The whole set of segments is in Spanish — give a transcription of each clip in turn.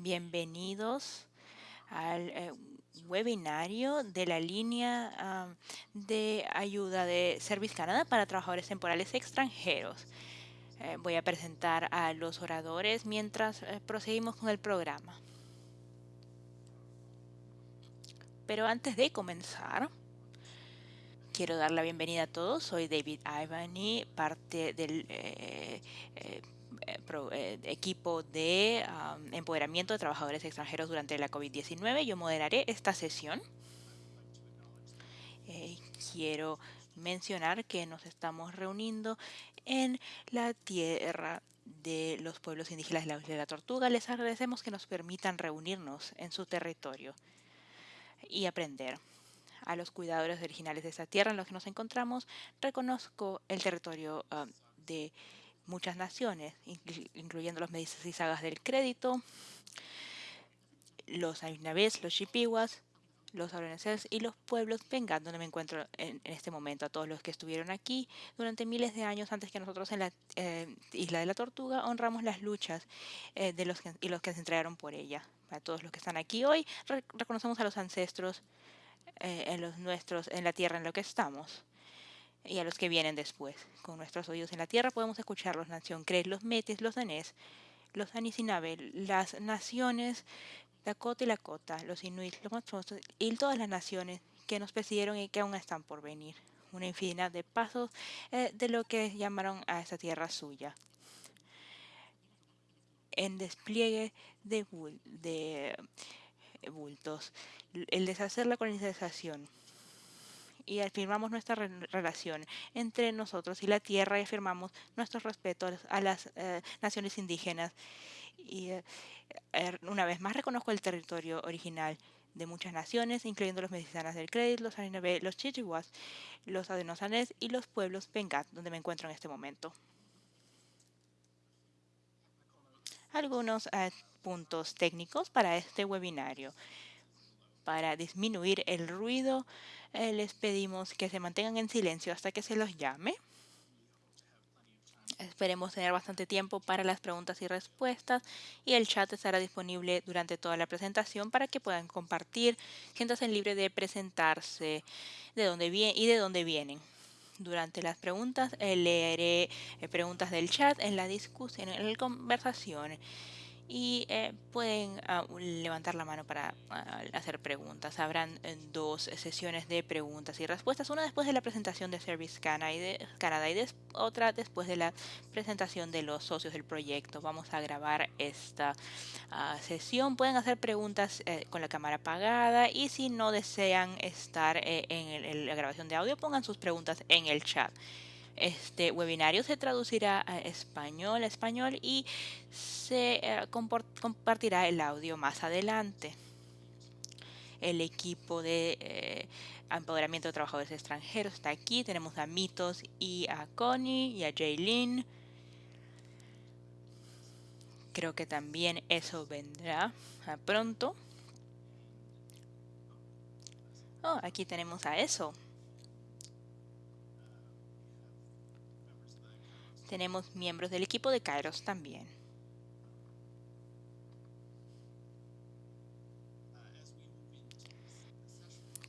Bienvenidos al eh, webinario de la línea de ayuda de Service Canada para trabajadores temporales extranjeros. Eh, voy a presentar a los oradores mientras eh, proseguimos con el programa. Pero antes de comenzar, quiero dar la bienvenida a todos. Soy David Ivany, parte del eh, equipo de empoderamiento de trabajadores extranjeros durante la COVID-19. Yo moderaré esta sesión. Eh, quiero mencionar que nos estamos reuniendo en la tierra de los pueblos indígenas de la de la Tortuga. Les agradecemos que nos permitan reunirnos en su territorio y aprender a los cuidadores originales de esta tierra en los que nos encontramos. Reconozco el territorio de muchas naciones, incluyendo los y sagas del crédito, los Ainabés, los Chippewas, los Auroneses y los pueblos Pengat, donde me encuentro en, este momento, a todos los que estuvieron aquí durante miles de años antes que nosotros en la eh, Isla de la Tortuga, honramos las luchas eh, de los y los que se entregaron por ella. Para todos los que están aquí hoy, reconocemos a los ancestros eh, en los nuestros, en la tierra en la que estamos y a los que vienen después. Con nuestros oídos en la tierra podemos escuchar los nación Cres, los Metis, los Danés, los Anisinabe, las naciones Dakota y Lakota, los Inuit, los Matsosos y todas las naciones que nos precedieron y que aún están por venir. Una infinidad de pasos eh, de lo que llamaron a esta tierra suya. En despliegue de, bultos, el deshacer la colonización, y afirmamos nuestra relación entre nosotros y la tierra y afirmamos nuestro respeto a las eh, naciones indígenas. Y eh, er, una vez más reconozco el territorio original de muchas naciones, incluyendo los mexicanos del Crédito, los Arinabé, los Chichihuas, los Adenosanés y los pueblos Pengat, donde me encuentro en este momento. Algunos eh, puntos técnicos para este webinario para disminuir el ruido, eh, les pedimos que se mantengan en silencio hasta que se los llame. Esperemos tener bastante tiempo para las preguntas y respuestas y el chat estará disponible durante toda la presentación para que puedan compartir, siéntanse libre de presentarse de dónde y de dónde vienen. Durante las preguntas eh, leeré eh, preguntas del chat en la discusión, en la conversación y eh, pueden ah, levantar la mano para ah, hacer preguntas. Habrán eh, dos sesiones de preguntas y respuestas, una después de la presentación de Service Canada y, otra después de la presentación de los socios del proyecto. Vamos a grabar esta ah, sesión. Pueden hacer preguntas eh, con la cámara apagada y si no desean estar en la grabación de audio, pongan sus preguntas en el chat. Este webinario se traducirá a español, español y se eh, compartirá el audio más adelante. El equipo de eh, empoderamiento de trabajadores extranjeros está aquí. Tenemos a Mitos y a Connie y a Jaylin. Creo que también eso vendrá pronto. Oh, aquí tenemos a eso. Tenemos miembros del equipo de Kairos también.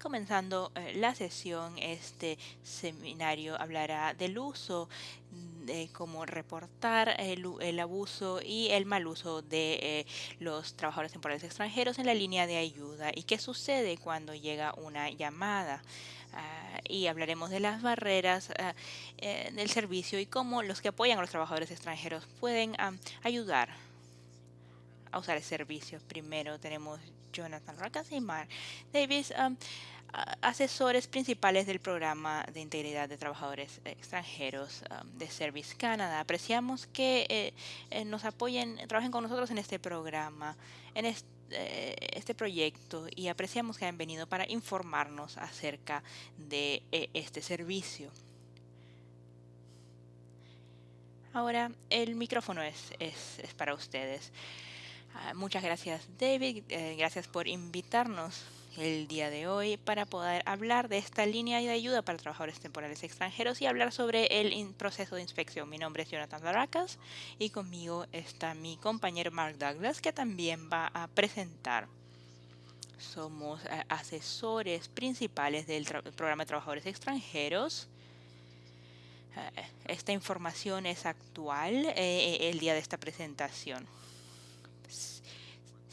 Comenzando eh, la sesión, este seminario hablará del uso de cómo reportar el, abuso y el mal uso de eh, los trabajadores temporales extranjeros en la línea de ayuda y qué sucede cuando llega una llamada. Ah, y hablaremos de las barreras ah, eh, del servicio y cómo los que apoyan a los trabajadores extranjeros pueden ah, ayudar a usar el servicio. Primero tenemos Jonathan Racas y Mar Davis, asesores principales del programa de integridad de trabajadores extranjeros de Service Canada. Apreciamos que eh, eh, nos apoyen, trabajen con nosotros en este programa, en eh, este proyecto y apreciamos que hayan venido para informarnos acerca de eh, este servicio. Ahora el micrófono es, es, para ustedes. Ah, muchas gracias David, eh, gracias por invitarnos el día de hoy para poder hablar de esta línea de ayuda para trabajadores temporales extranjeros y hablar sobre el proceso de inspección. Mi nombre es Jonathan Baracas y conmigo está mi compañero Mark Douglas que también va a presentar. Somos eh, asesores principales del programa de trabajadores extranjeros. Eh, esta información es actual eh, el día de esta presentación.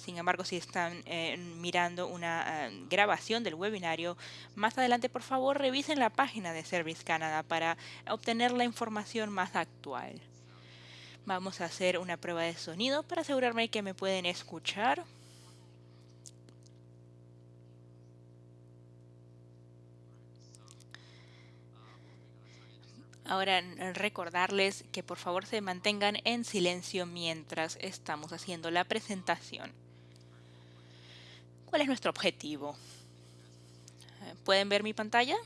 Sin embargo, si están eh, mirando una eh, grabación del webinario, más adelante por favor revisen la página de Service Canada para obtener la información más actual. Vamos a hacer una prueba de sonido para asegurarme que me pueden escuchar. Ahora recordarles que por favor se mantengan en silencio mientras estamos haciendo la presentación. ¿Cuál es nuestro objetivo? Eh, ¿Pueden ver mi pantalla?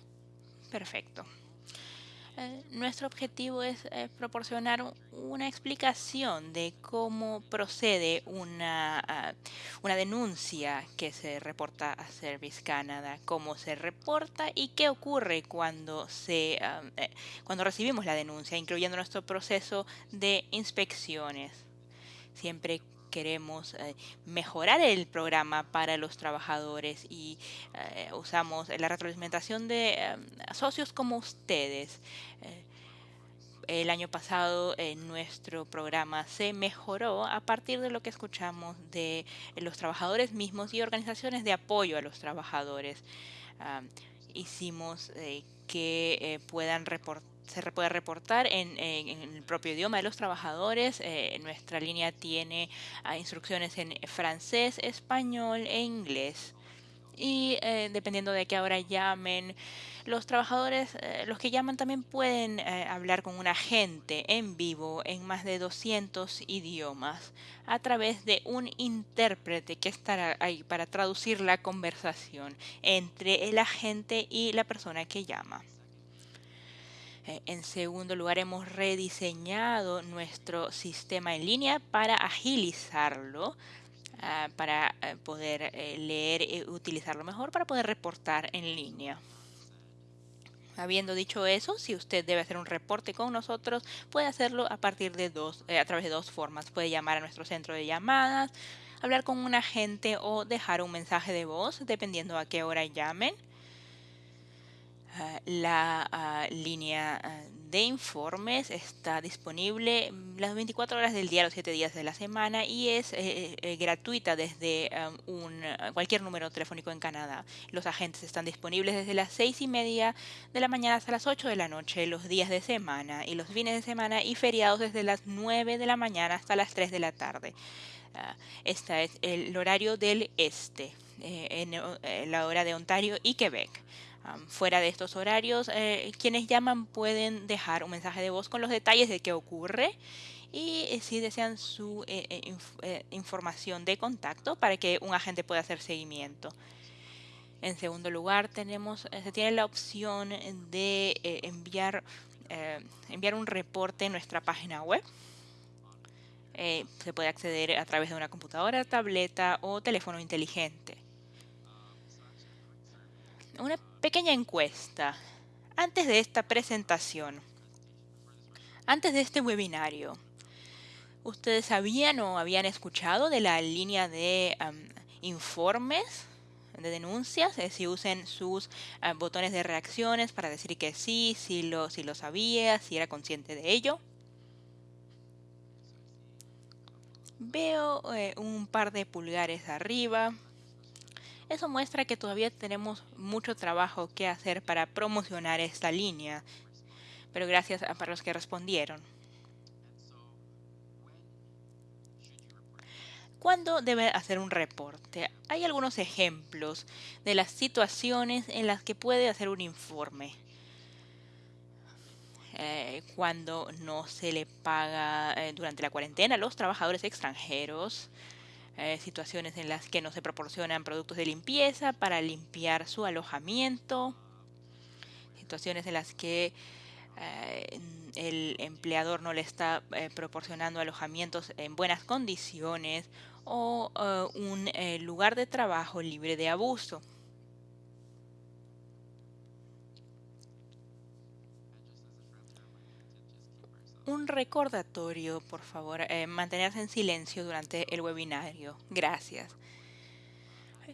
Perfecto. Eh, nuestro objetivo es eh, proporcionar una explicación de cómo procede una, ah, una denuncia que se reporta a Service Canada, cómo se reporta y qué ocurre cuando, se, ah, cuando recibimos la denuncia, incluyendo nuestro proceso de inspecciones. Siempre queremos eh, mejorar el programa para los trabajadores y eh, usamos la retroalimentación de eh, socios como ustedes. el año pasado nuestro programa se mejoró a partir de lo que escuchamos de los trabajadores mismos y organizaciones de apoyo a los trabajadores. Hicimos que puedan reportar se puede reportar en, el propio idioma de los trabajadores. Eh, nuestra línea tiene ah, instrucciones en francés, español e inglés. Y eh, dependiendo de qué hora llamen, los trabajadores, eh, los que llaman también pueden hablar con un agente en vivo en más de 200 idiomas a través de un intérprete que estará ahí para traducir la conversación entre el agente y la persona que llama. Eh, en segundo lugar, hemos rediseñado nuestro sistema en línea para agilizarlo, ah, para eh, poder eh, leer y utilizarlo mejor, para poder reportar en línea. Habiendo dicho eso, si usted debe hacer un reporte con nosotros, puede hacerlo a partir de dos, a través de dos formas. Puede llamar a nuestro centro de llamadas, hablar con un agente o dejar un mensaje de voz, dependiendo a qué hora llamen. Ah, la ah, línea ah, de informes está disponible las 24 horas del día, los 7 días de la semana y es eh, eh, gratuita desde un, cualquier número telefónico en Canadá. Los agentes están disponibles desde las 6 y media de la mañana hasta las 8 de la noche los días de semana y los fines de semana y feriados desde las 9 de la mañana hasta las 3 de la tarde. este es el horario del este, eh, en la hora de Ontario y Quebec fuera de estos horarios, eh, quienes llaman pueden dejar un mensaje de voz con los detalles de qué ocurre y eh, si desean su eh, información de contacto para que un agente pueda hacer seguimiento. En segundo lugar, tenemos, se tiene la opción de enviar, enviar un reporte en nuestra página web. se puede acceder a través de una computadora, tableta o teléfono inteligente. Pequeña encuesta. Antes de esta presentación, antes de este webinario, ¿ustedes sabían o habían escuchado de la línea de informes? de denuncias, eh, si usen sus ah, botones de reacciones para decir que sí, si lo, si lo sabía, si era consciente de ello. Veo eh, un par de pulgares arriba. Eso muestra que todavía tenemos mucho trabajo que hacer para promocionar esta línea, pero gracias a para los que respondieron. ¿Cuándo debe hacer un reporte? Hay algunos ejemplos de las situaciones en las que puede hacer un informe. Eh, cuando no se le paga eh, durante la cuarentena a los trabajadores extranjeros, eh, situaciones en las que no se proporcionan productos de limpieza para limpiar su alojamiento, situaciones en las que eh, el empleador no le está eh, proporcionando alojamientos en buenas condiciones o un lugar de trabajo libre de abuso. Recordatorio, por favor, eh, mantenerse en silencio durante el webinario. Gracias.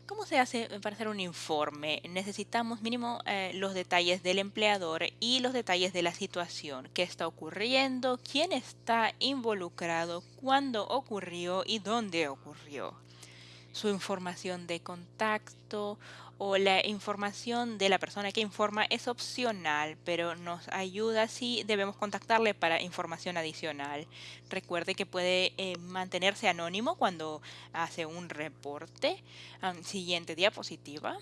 ¿Cómo se hace para hacer un informe? Necesitamos mínimo eh, los detalles del empleador y los detalles de la situación, qué está ocurriendo, quién está involucrado, cuándo ocurrió y dónde ocurrió. Su información de contacto o la información de la persona que informa es opcional, pero nos ayuda si debemos contactarle para información adicional. Recuerde que puede eh, mantenerse anónimo cuando hace un reporte. siguiente diapositiva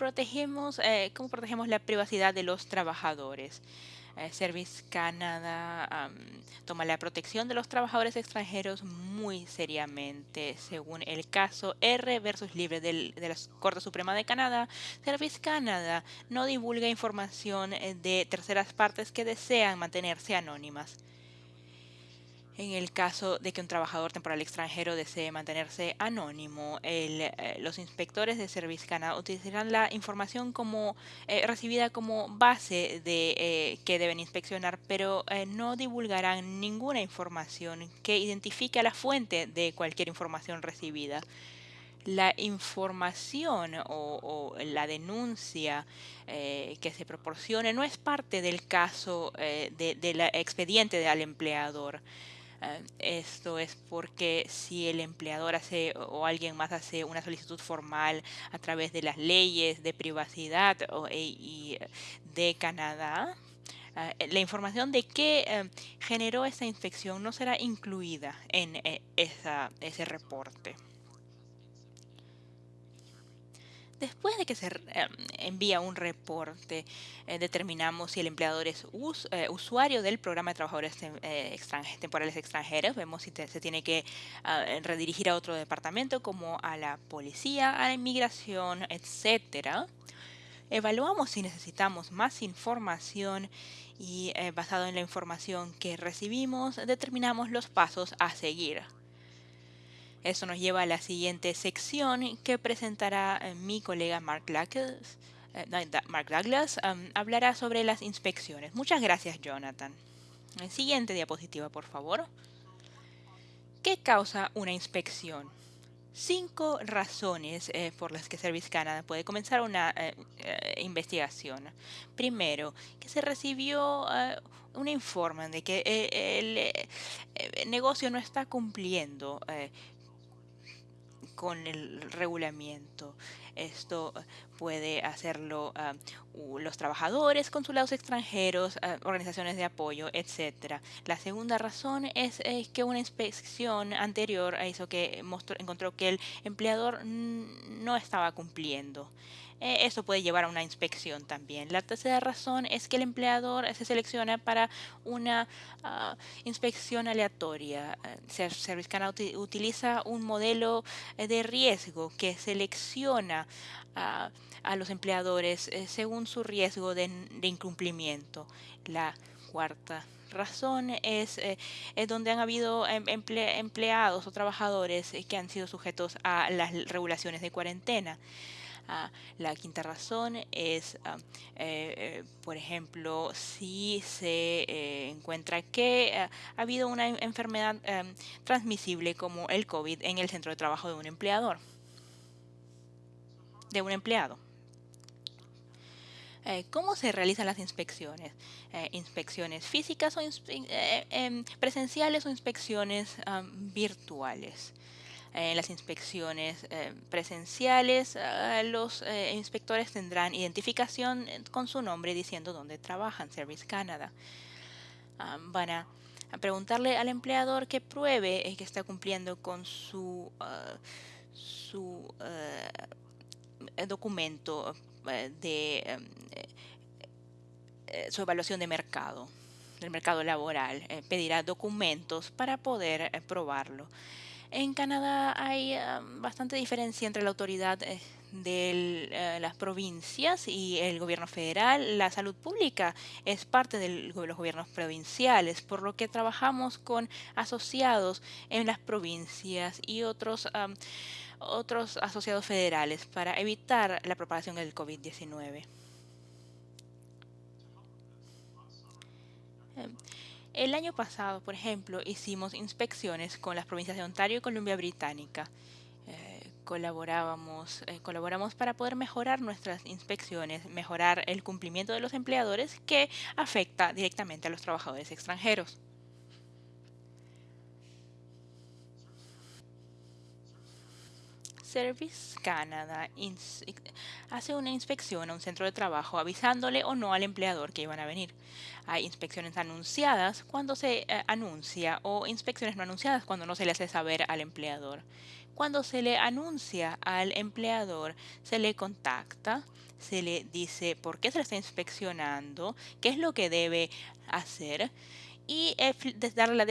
protegemos, eh, cómo protegemos la privacidad de los trabajadores. Eh, Service Canada toma la protección de los trabajadores extranjeros muy seriamente. Según el caso R versus Libre de la Corte Suprema de Canadá, Service Canada no divulga información eh, de terceras partes que desean mantenerse anónimas. En el caso de que un trabajador temporal extranjero desee mantenerse anónimo, eh, los inspectores de Service Canada utilizarán la información eh, recibida como base de eh, que deben inspeccionar, pero no divulgarán ninguna información que identifique a la fuente de cualquier información recibida la información o, la denuncia que se proporcione no es parte del caso del expediente al empleador. Eh, esto es porque si el empleador hace o alguien más hace una solicitud formal a través de las leyes de privacidad e, y de Canadá, eh, la información de qué eh, generó esa infección no será incluida en ese reporte. Después de que se em, envía un reporte, eh, determinamos si el empleador es eh, usuario del programa de trabajadores eh, temporales extranjeros. Vemos si se tiene que redirigir a otro departamento como a la policía, a la inmigración, etcétera. Evaluamos si necesitamos más información y basado en la información que recibimos, determinamos los pasos a seguir. Eso nos lleva a la siguiente sección que presentará eh, mi colega Mark Douglas. Eh, Mark Douglas hablará sobre las inspecciones. Muchas gracias, Jonathan. siguiente diapositiva, por favor. ¿Qué causa una inspección? Cinco razones eh, por las que Service Canada puede comenzar una investigación. Primero, que se recibió un informe de que el, negocio no está cumpliendo con el regulamiento. Esto puede hacerlo ah, los trabajadores, consulados extranjeros, ah, organizaciones de apoyo, etcétera. La segunda razón es, que una inspección anterior hizo que encontró que el empleador no estaba cumpliendo. Eh, eso puede llevar a una inspección también. La tercera razón es que el empleador se selecciona para una ah, inspección aleatoria. Eh, Service Canada utiliza un modelo eh, de riesgo que selecciona a, los empleadores según su riesgo de, incumplimiento. La cuarta razón es, donde han habido em, empleados o trabajadores que han sido sujetos a las regulaciones de cuarentena. La quinta razón es, ah, eh, eh, por ejemplo, si se eh, encuentra que ah, ha habido una enfermedad em, transmisible como el COVID en el centro de trabajo de un empleador, de un empleado. ¿Cómo se realizan las inspecciones? ¿Inspecciones físicas o em, presenciales o inspecciones virtuales? En las inspecciones eh, presenciales, eh, los eh, inspectores tendrán identificación con su nombre diciendo dónde trabajan, Service Canada. Van a, preguntarle al empleador que pruebe que está cumpliendo con su, ah, su documento de su evaluación de mercado, del mercado laboral. pedirá documentos para poder probarlo. En Canadá hay bastante diferencia entre la autoridad eh, de eh, las provincias y el gobierno federal. La salud pública es parte de los gobiernos provinciales, por lo que trabajamos con asociados en las provincias y otros, otros asociados federales para evitar la propagación del COVID-19. El año pasado, por ejemplo, hicimos inspecciones con las provincias de Ontario y Columbia Británica. Eh, colaborábamos, eh, colaboramos para poder mejorar nuestras inspecciones, mejorar el cumplimiento de los empleadores que afecta directamente a los trabajadores extranjeros. Service Canada hace una inspección a un centro de trabajo avisándole o no al empleador que iban a venir. Hay inspecciones anunciadas cuando se eh, anuncia o inspecciones no anunciadas cuando no se le hace saber al empleador. Cuando se le anuncia al empleador, se le contacta, se le dice por qué se le está inspeccionando, qué es lo que debe hacer y eh, darle la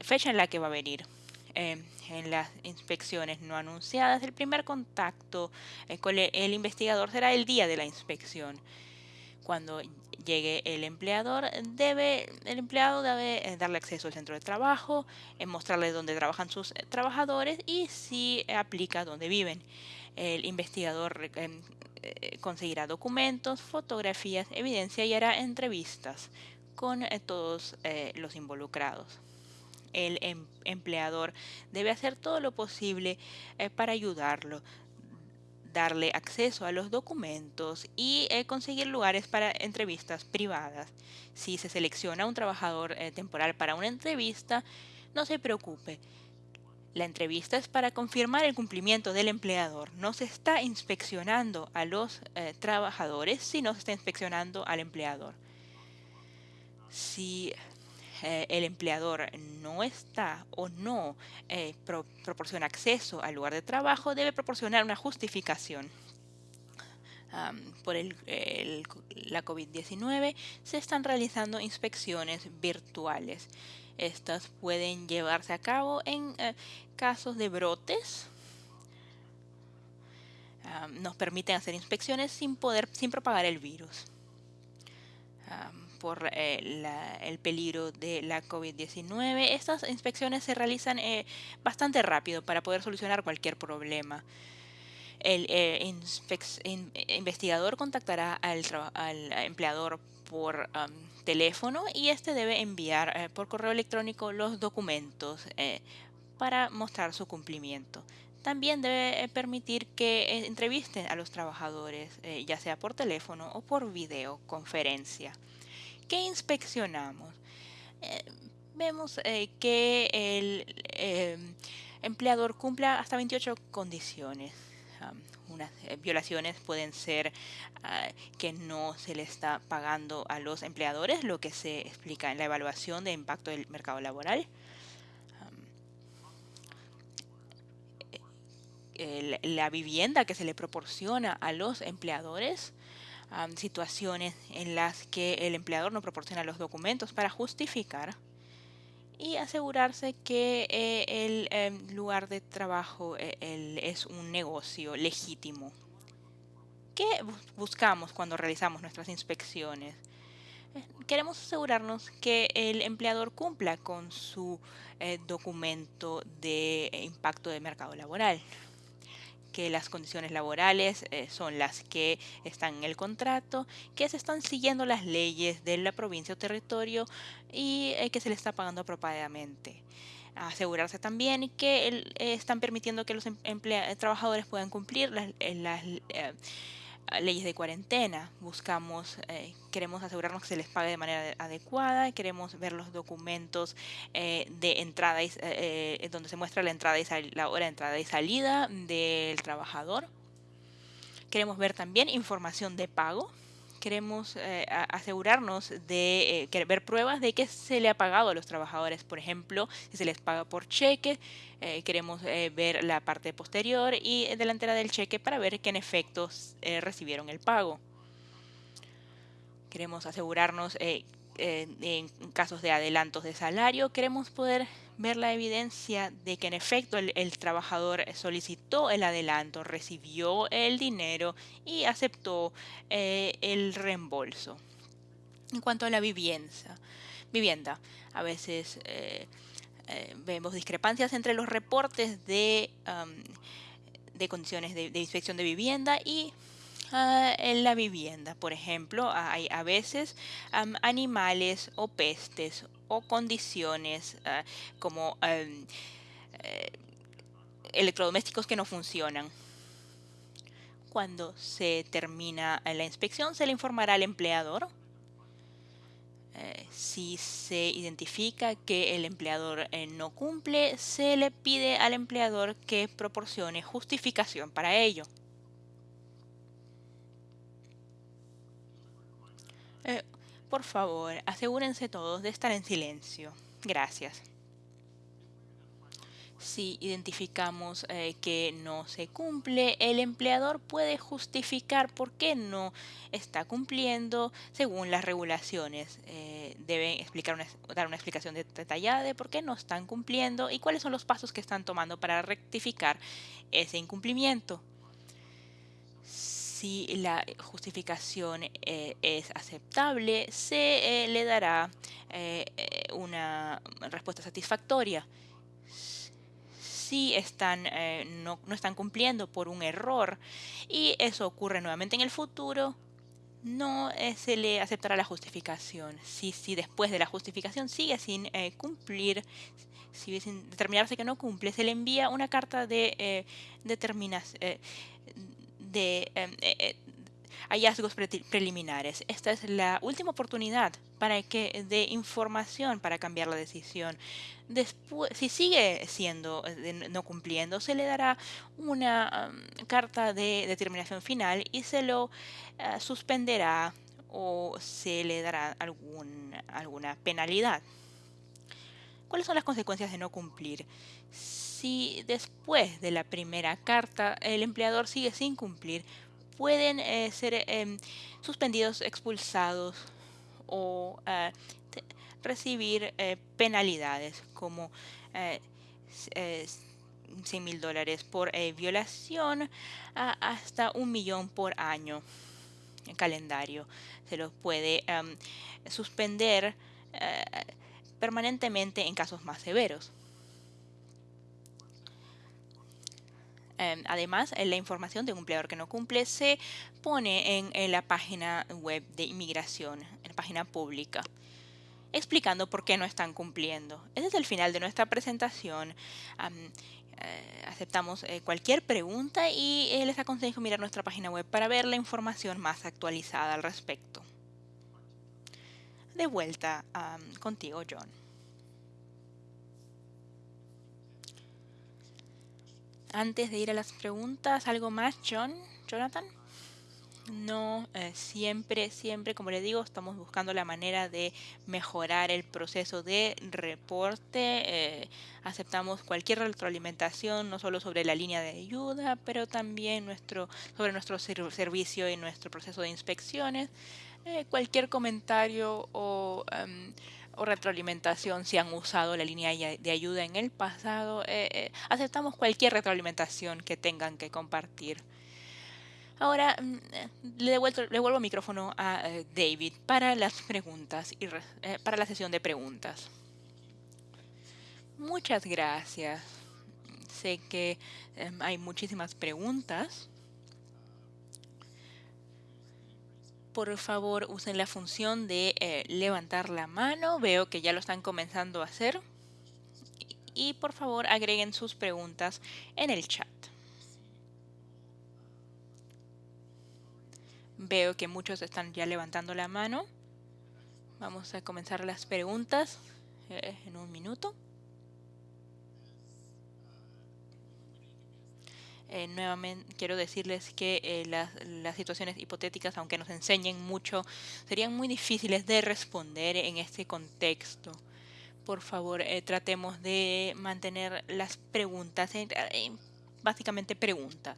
fecha en la que va a venir. Em, en las inspecciones no anunciadas, el primer contacto eh, con el investigador será el día de la inspección. Cuando llegue el empleador, debe, el empleado debe eh, darle acceso al centro de trabajo, eh, mostrarle dónde trabajan sus trabajadores y si aplica dónde viven. El investigador em, conseguirá documentos, fotografías, evidencia y hará entrevistas con todos los involucrados el em, empleador debe hacer todo lo posible eh, para ayudarlo, darle acceso a los documentos y eh, conseguir lugares para entrevistas privadas. Si se selecciona un trabajador eh, temporal para una entrevista, no se preocupe. La entrevista es para confirmar el cumplimiento del empleador. No se está inspeccionando a los trabajadores, sino se está inspeccionando al empleador. Si eh, el empleador no está o no eh, proporciona acceso al lugar de trabajo, debe proporcionar una justificación. por la COVID-19 se están realizando inspecciones virtuales. Estas pueden llevarse a cabo en eh, casos de brotes. nos permiten hacer inspecciones sin poder, sin propagar el virus por eh, el peligro de la COVID-19. Estas inspecciones se realizan eh, bastante rápido para poder solucionar cualquier problema. El eh, investigador contactará al, empleador por teléfono y este debe enviar por correo electrónico los documentos para mostrar su cumplimiento. También debe permitir que entrevisten a los trabajadores, ya sea por teléfono o por videoconferencia. ¿Qué inspeccionamos? Eh, vemos eh, que el eh, empleador cumpla hasta 28 condiciones. unas violaciones pueden ser ah, que no se le está pagando a los empleadores, lo que se explica en la evaluación de impacto del mercado laboral. la vivienda que se le proporciona a los empleadores situaciones en las que el empleador no proporciona los documentos para justificar y asegurarse que eh, el em, lugar de trabajo eh, es un negocio legítimo. ¿Qué buscamos cuando realizamos nuestras inspecciones? Eh, queremos asegurarnos que el empleador cumpla con su documento de impacto de mercado laboral que las condiciones laborales eh, son las que están en el contrato, que se están siguiendo las leyes de la provincia o territorio y eh, que se le está pagando apropiadamente. Asegurarse también que eh, están permitiendo que los em, trabajadores puedan cumplir las, las leyes de cuarentena. Buscamos, eh, queremos asegurarnos que se les pague de manera adecuada, queremos ver los documentos eh, de entrada eh, donde se muestra la entrada y la hora de entrada y salida del trabajador. Queremos ver también información de pago queremos eh, asegurarnos de eh, ver pruebas de que se le ha pagado a los trabajadores. Por ejemplo, si se les paga por cheque, eh, queremos ver la parte posterior y delantera del cheque para ver que en efecto recibieron el pago. Queremos asegurarnos en casos de adelantos de salario, queremos poder ver la evidencia de que en efecto el, trabajador solicitó el adelanto, recibió el dinero y aceptó eh, el reembolso. En cuanto a la vivienda, vivienda a veces eh, eh, vemos discrepancias entre los reportes de, de condiciones de, inspección de vivienda y ah, en la vivienda. Por ejemplo, hay a veces animales o pestes o condiciones ah, como eh, electrodomésticos que no funcionan. Cuando se termina la inspección, se le informará al empleador eh, si se identifica que el empleador eh, no cumple, se le pide al empleador que proporcione justificación para ello. Eh, por favor, asegúrense todos de estar en silencio. Gracias si identificamos eh, que no se cumple, el empleador puede justificar por qué no está cumpliendo según las regulaciones. Eh, deben explicar dar una explicación detallada de por qué no están cumpliendo y cuáles son los pasos que están tomando para rectificar ese incumplimiento. Si la justificación eh, es aceptable, se le dará una respuesta satisfactoria si están, eh, no, están cumpliendo por un error y eso ocurre nuevamente en el futuro, no eh, se le aceptará la justificación. Si, si después de la justificación sigue sin eh, cumplir, si sin determinarse que no cumple, se le envía una carta de determinación de hallazgos preliminares. Esta es la última oportunidad para que dé información para cambiar la decisión. Después, si sigue siendo eh, no cumpliendo, se le dará una um, carta de determinación final y se lo suspenderá o se le dará algún, alguna penalidad. ¿Cuáles son las consecuencias de no cumplir? Si después de la primera carta el empleador sigue sin cumplir, pueden eh, ser em, suspendidos, expulsados o eh, recibir eh, penalidades como 100 mil dólares por violación hasta un millón por año en calendario. Se los puede em, suspender permanentemente en casos más severos. Em, además, la información de un empleador que no cumple se pone en, la página web de inmigración, en la página pública explicando por qué no están cumpliendo. Ese es el final de nuestra presentación. Eh, aceptamos eh, cualquier pregunta y eh, les aconsejo mirar nuestra página web para ver la información más actualizada al respecto. De vuelta contigo, John. Antes de ir a las preguntas, ¿algo más, John? Jonathan? No, eh, siempre, siempre, como le digo, estamos buscando la manera de mejorar el proceso de reporte. Eh, aceptamos cualquier retroalimentación, no solo sobre la línea de ayuda, pero también nuestro, sobre nuestro servicio y nuestro proceso de inspecciones. Eh, cualquier comentario o... Em, retroalimentación si han usado la línea de ayuda en el pasado. Eh, eh, aceptamos cualquier retroalimentación que tengan que compartir. Ahora mm, le, devuelvo, le vuelvo el micrófono a eh, David para las preguntas y para la sesión de preguntas. Muchas gracias. Sé que hay muchísimas preguntas. Por favor usen la función de eh, levantar la mano. Veo que ya lo están comenzando a hacer. Y por favor agreguen sus preguntas en el chat. Veo que muchos están ya levantando la mano. Vamos a comenzar las preguntas eh, en un minuto. Eh, nuevamente quiero decirles que eh, las, situaciones hipotéticas, aunque nos enseñen mucho, serían muy difíciles de responder en este contexto. Por favor, eh, tratemos de mantener las preguntas, básicamente preguntas.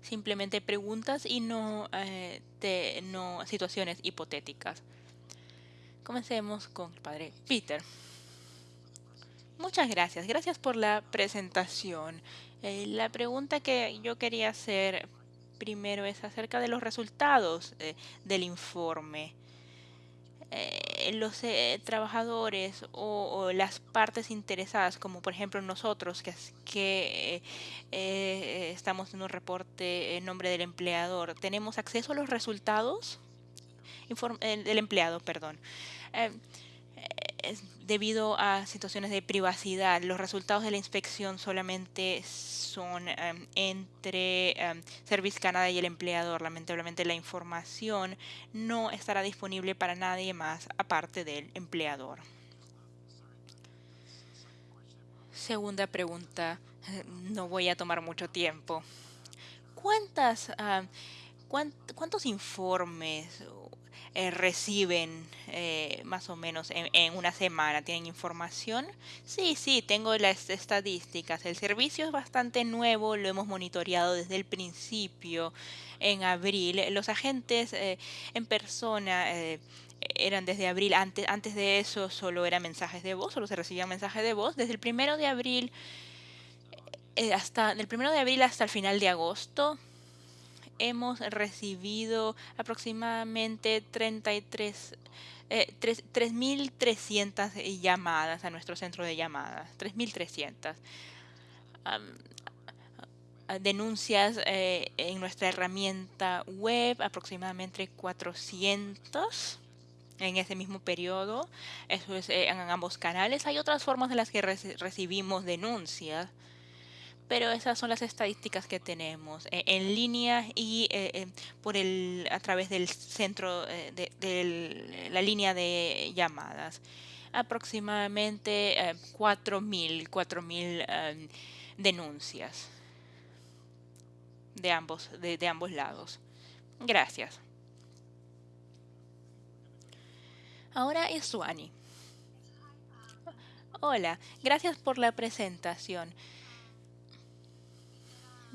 Simplemente preguntas y no, no situaciones hipotéticas. Comencemos con el padre Peter. Muchas gracias. Gracias por la presentación. Eh, la pregunta que yo quería hacer primero es acerca de los resultados eh, del informe. Eh, los trabajadores o, las partes interesadas, como por ejemplo nosotros, que, estamos en un reporte en nombre del empleador. ¿Tenemos acceso a los resultados? del empleado, perdón. Debido a situaciones de privacidad, los resultados de la inspección solamente son em, entre em, Service Canada y el empleador. Lamentablemente la información no estará disponible para nadie más aparte del empleador. Segunda pregunta, no voy a tomar mucho tiempo. ¿Cuántas, ¿Cuántos informes eh, reciben eh, más o menos en, una semana? ¿Tienen información? Sí, sí, tengo las estadísticas. El servicio es bastante nuevo, lo hemos monitoreado desde el principio, en abril. Los agentes eh, en persona eran desde abril. Antes, antes de eso solo eran mensajes de voz, solo se recibían mensajes de voz. Desde el primero de abril hasta del primero de abril hasta el final de agosto hemos recibido aproximadamente 33 3.300 eh, llamadas a nuestro centro de llamadas, 3.300. denuncias eh, en nuestra herramienta web, aproximadamente 400 en ese mismo periodo. Eso es eh, en ambos canales. Hay otras formas en las que recibimos denuncias pero esas son las estadísticas que tenemos eh, en línea y eh, eh, por el a través del centro de, la línea de llamadas. Aproximadamente 4.000 4.000 denuncias de ambos de, ambos lados. Gracias. Ahora es Suani. Hola gracias por la presentación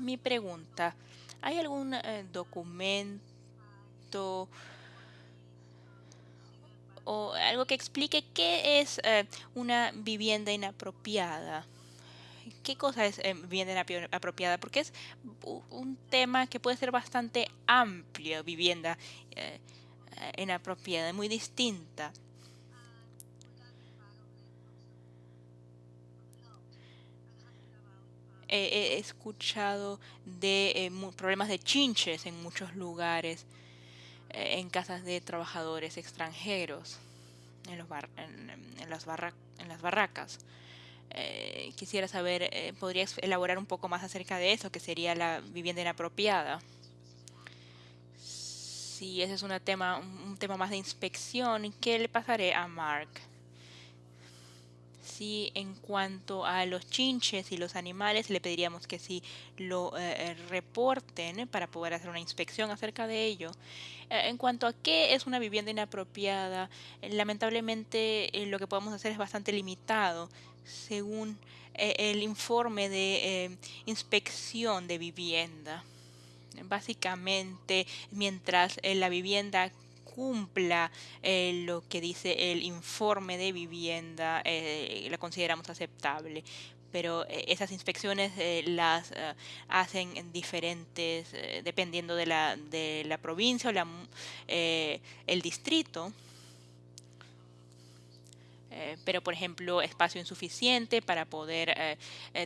mi pregunta, ¿hay algún eh, documento o algo que explique qué es eh, una vivienda inapropiada? ¿Qué cosa es eh, vivienda inapropiada? Porque es un tema que puede ser bastante amplio, vivienda inapropiada, muy distinta. He escuchado de eh, problemas de chinches en muchos lugares, eh, en casas de trabajadores extranjeros, en, las, en las barracas. Eh, quisiera saber, ¿podrías elaborar un poco más acerca de eso, que sería la vivienda inapropiada? Si ese es tema, un tema más de inspección, ¿qué le pasaré a Mark? Sí en cuanto a los chinches y los animales le pediríamos que sí lo eh, eh, reporten para poder hacer una inspección acerca de ello. Eh, en cuanto a qué es una vivienda inapropiada, lamentablemente lo que podemos hacer es bastante limitado según el informe de inspección de vivienda. Básicamente, mientras la vivienda cumpla eh, lo que dice el informe de vivienda, eh, la consideramos aceptable pero eh, esas inspecciones las hacen diferentes dependiendo de la, de la provincia o el distrito. pero, por ejemplo, espacio insuficiente para poder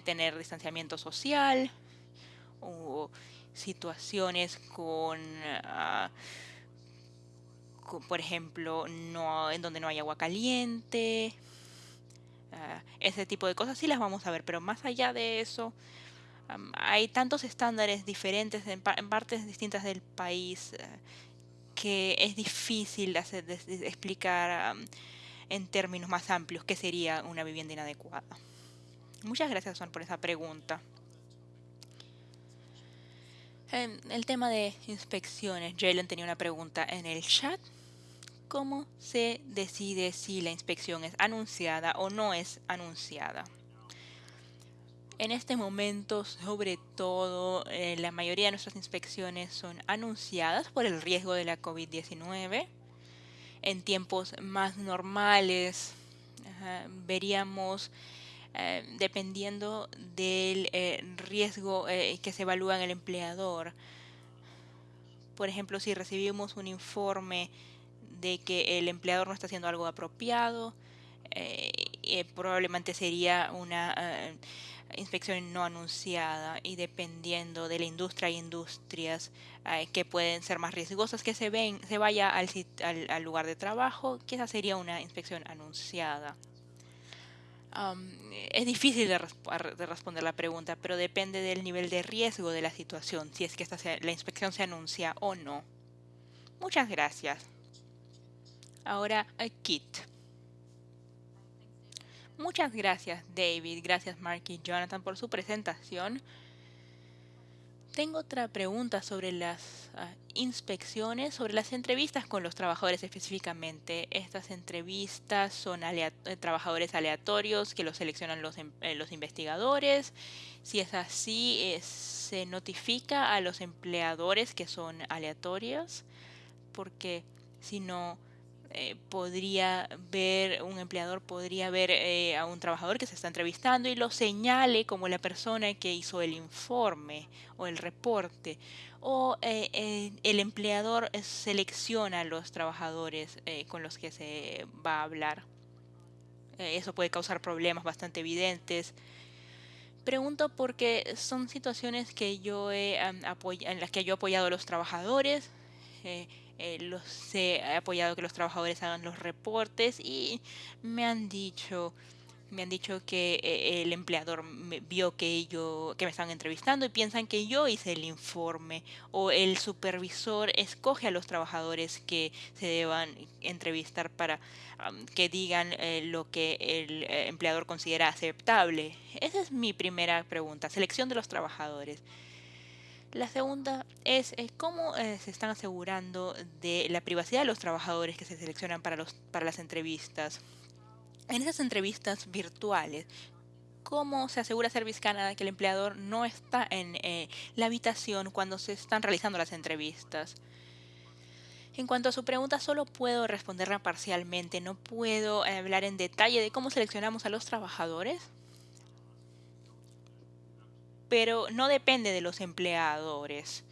tener distanciamiento social o situaciones con... Ah, por ejemplo, no, en donde no hay agua caliente, ah, ese tipo de cosas sí las vamos a ver, pero más allá de eso, hay tantos estándares diferentes en, partes distintas del país eh, que es difícil explicar en términos más amplios qué sería una vivienda inadecuada. Muchas gracias, Juan, por esa pregunta. El tema de inspecciones, Jalen tenía una pregunta en el chat cómo se decide si la inspección es anunciada o no es anunciada. En este momento, sobre todo, eh, la mayoría de nuestras inspecciones son anunciadas por el riesgo de la COVID-19. En tiempos más normales, veríamos, eh, dependiendo del eh, riesgo que se evalúa en el empleador. Por ejemplo, si recibimos un informe de que el empleador no está haciendo algo apropiado, eh, eh, probablemente sería una, inspección no anunciada y dependiendo de la industria hay industrias eh, que pueden ser más riesgosas que se ven se vaya al, al, lugar de trabajo esa sería una inspección anunciada es difícil de, responder la pregunta, pero depende del nivel de riesgo de la situación, si es que esta la inspección se anuncia o no. Muchas gracias. Ahora, Kit. Muchas gracias, David. Gracias, Mark y Jonathan, por su presentación. Tengo otra pregunta sobre las ah, inspecciones, sobre las entrevistas con los trabajadores específicamente. Estas entrevistas son eh, trabajadores aleatorios que los seleccionan los, em, eh, investigadores. Si es así, se notifica a los empleadores que son aleatorios, porque si no, eh, podría ver, un empleador podría ver eh, a un trabajador que se está entrevistando y lo señale como la persona que hizo el informe o el reporte. O eh, el empleador selecciona a los trabajadores con los que se va a hablar. eso puede causar problemas bastante evidentes. Pregunto porque son situaciones que yo he, en las que yo he apoyado a los trabajadores los he apoyado que los trabajadores hagan los reportes y me han dicho me han dicho que eh, el empleador vio que yo que me estaban entrevistando y piensan que yo hice el informe o el supervisor escoge a los trabajadores que se deban entrevistar para que digan eh, lo que el empleador considera aceptable. Esa es mi primera pregunta, selección de los trabajadores. La segunda es eh, cómo eh, se están asegurando de la privacidad de los trabajadores que se seleccionan para, los, para las entrevistas. En esas entrevistas virtuales, ¿cómo se asegura Service Canada que el empleador no está en eh, la habitación cuando se están realizando las entrevistas? En cuanto a su pregunta, solo puedo responderla parcialmente, no puedo hablar en detalle de cómo seleccionamos a los trabajadores pero no depende de los empleadores.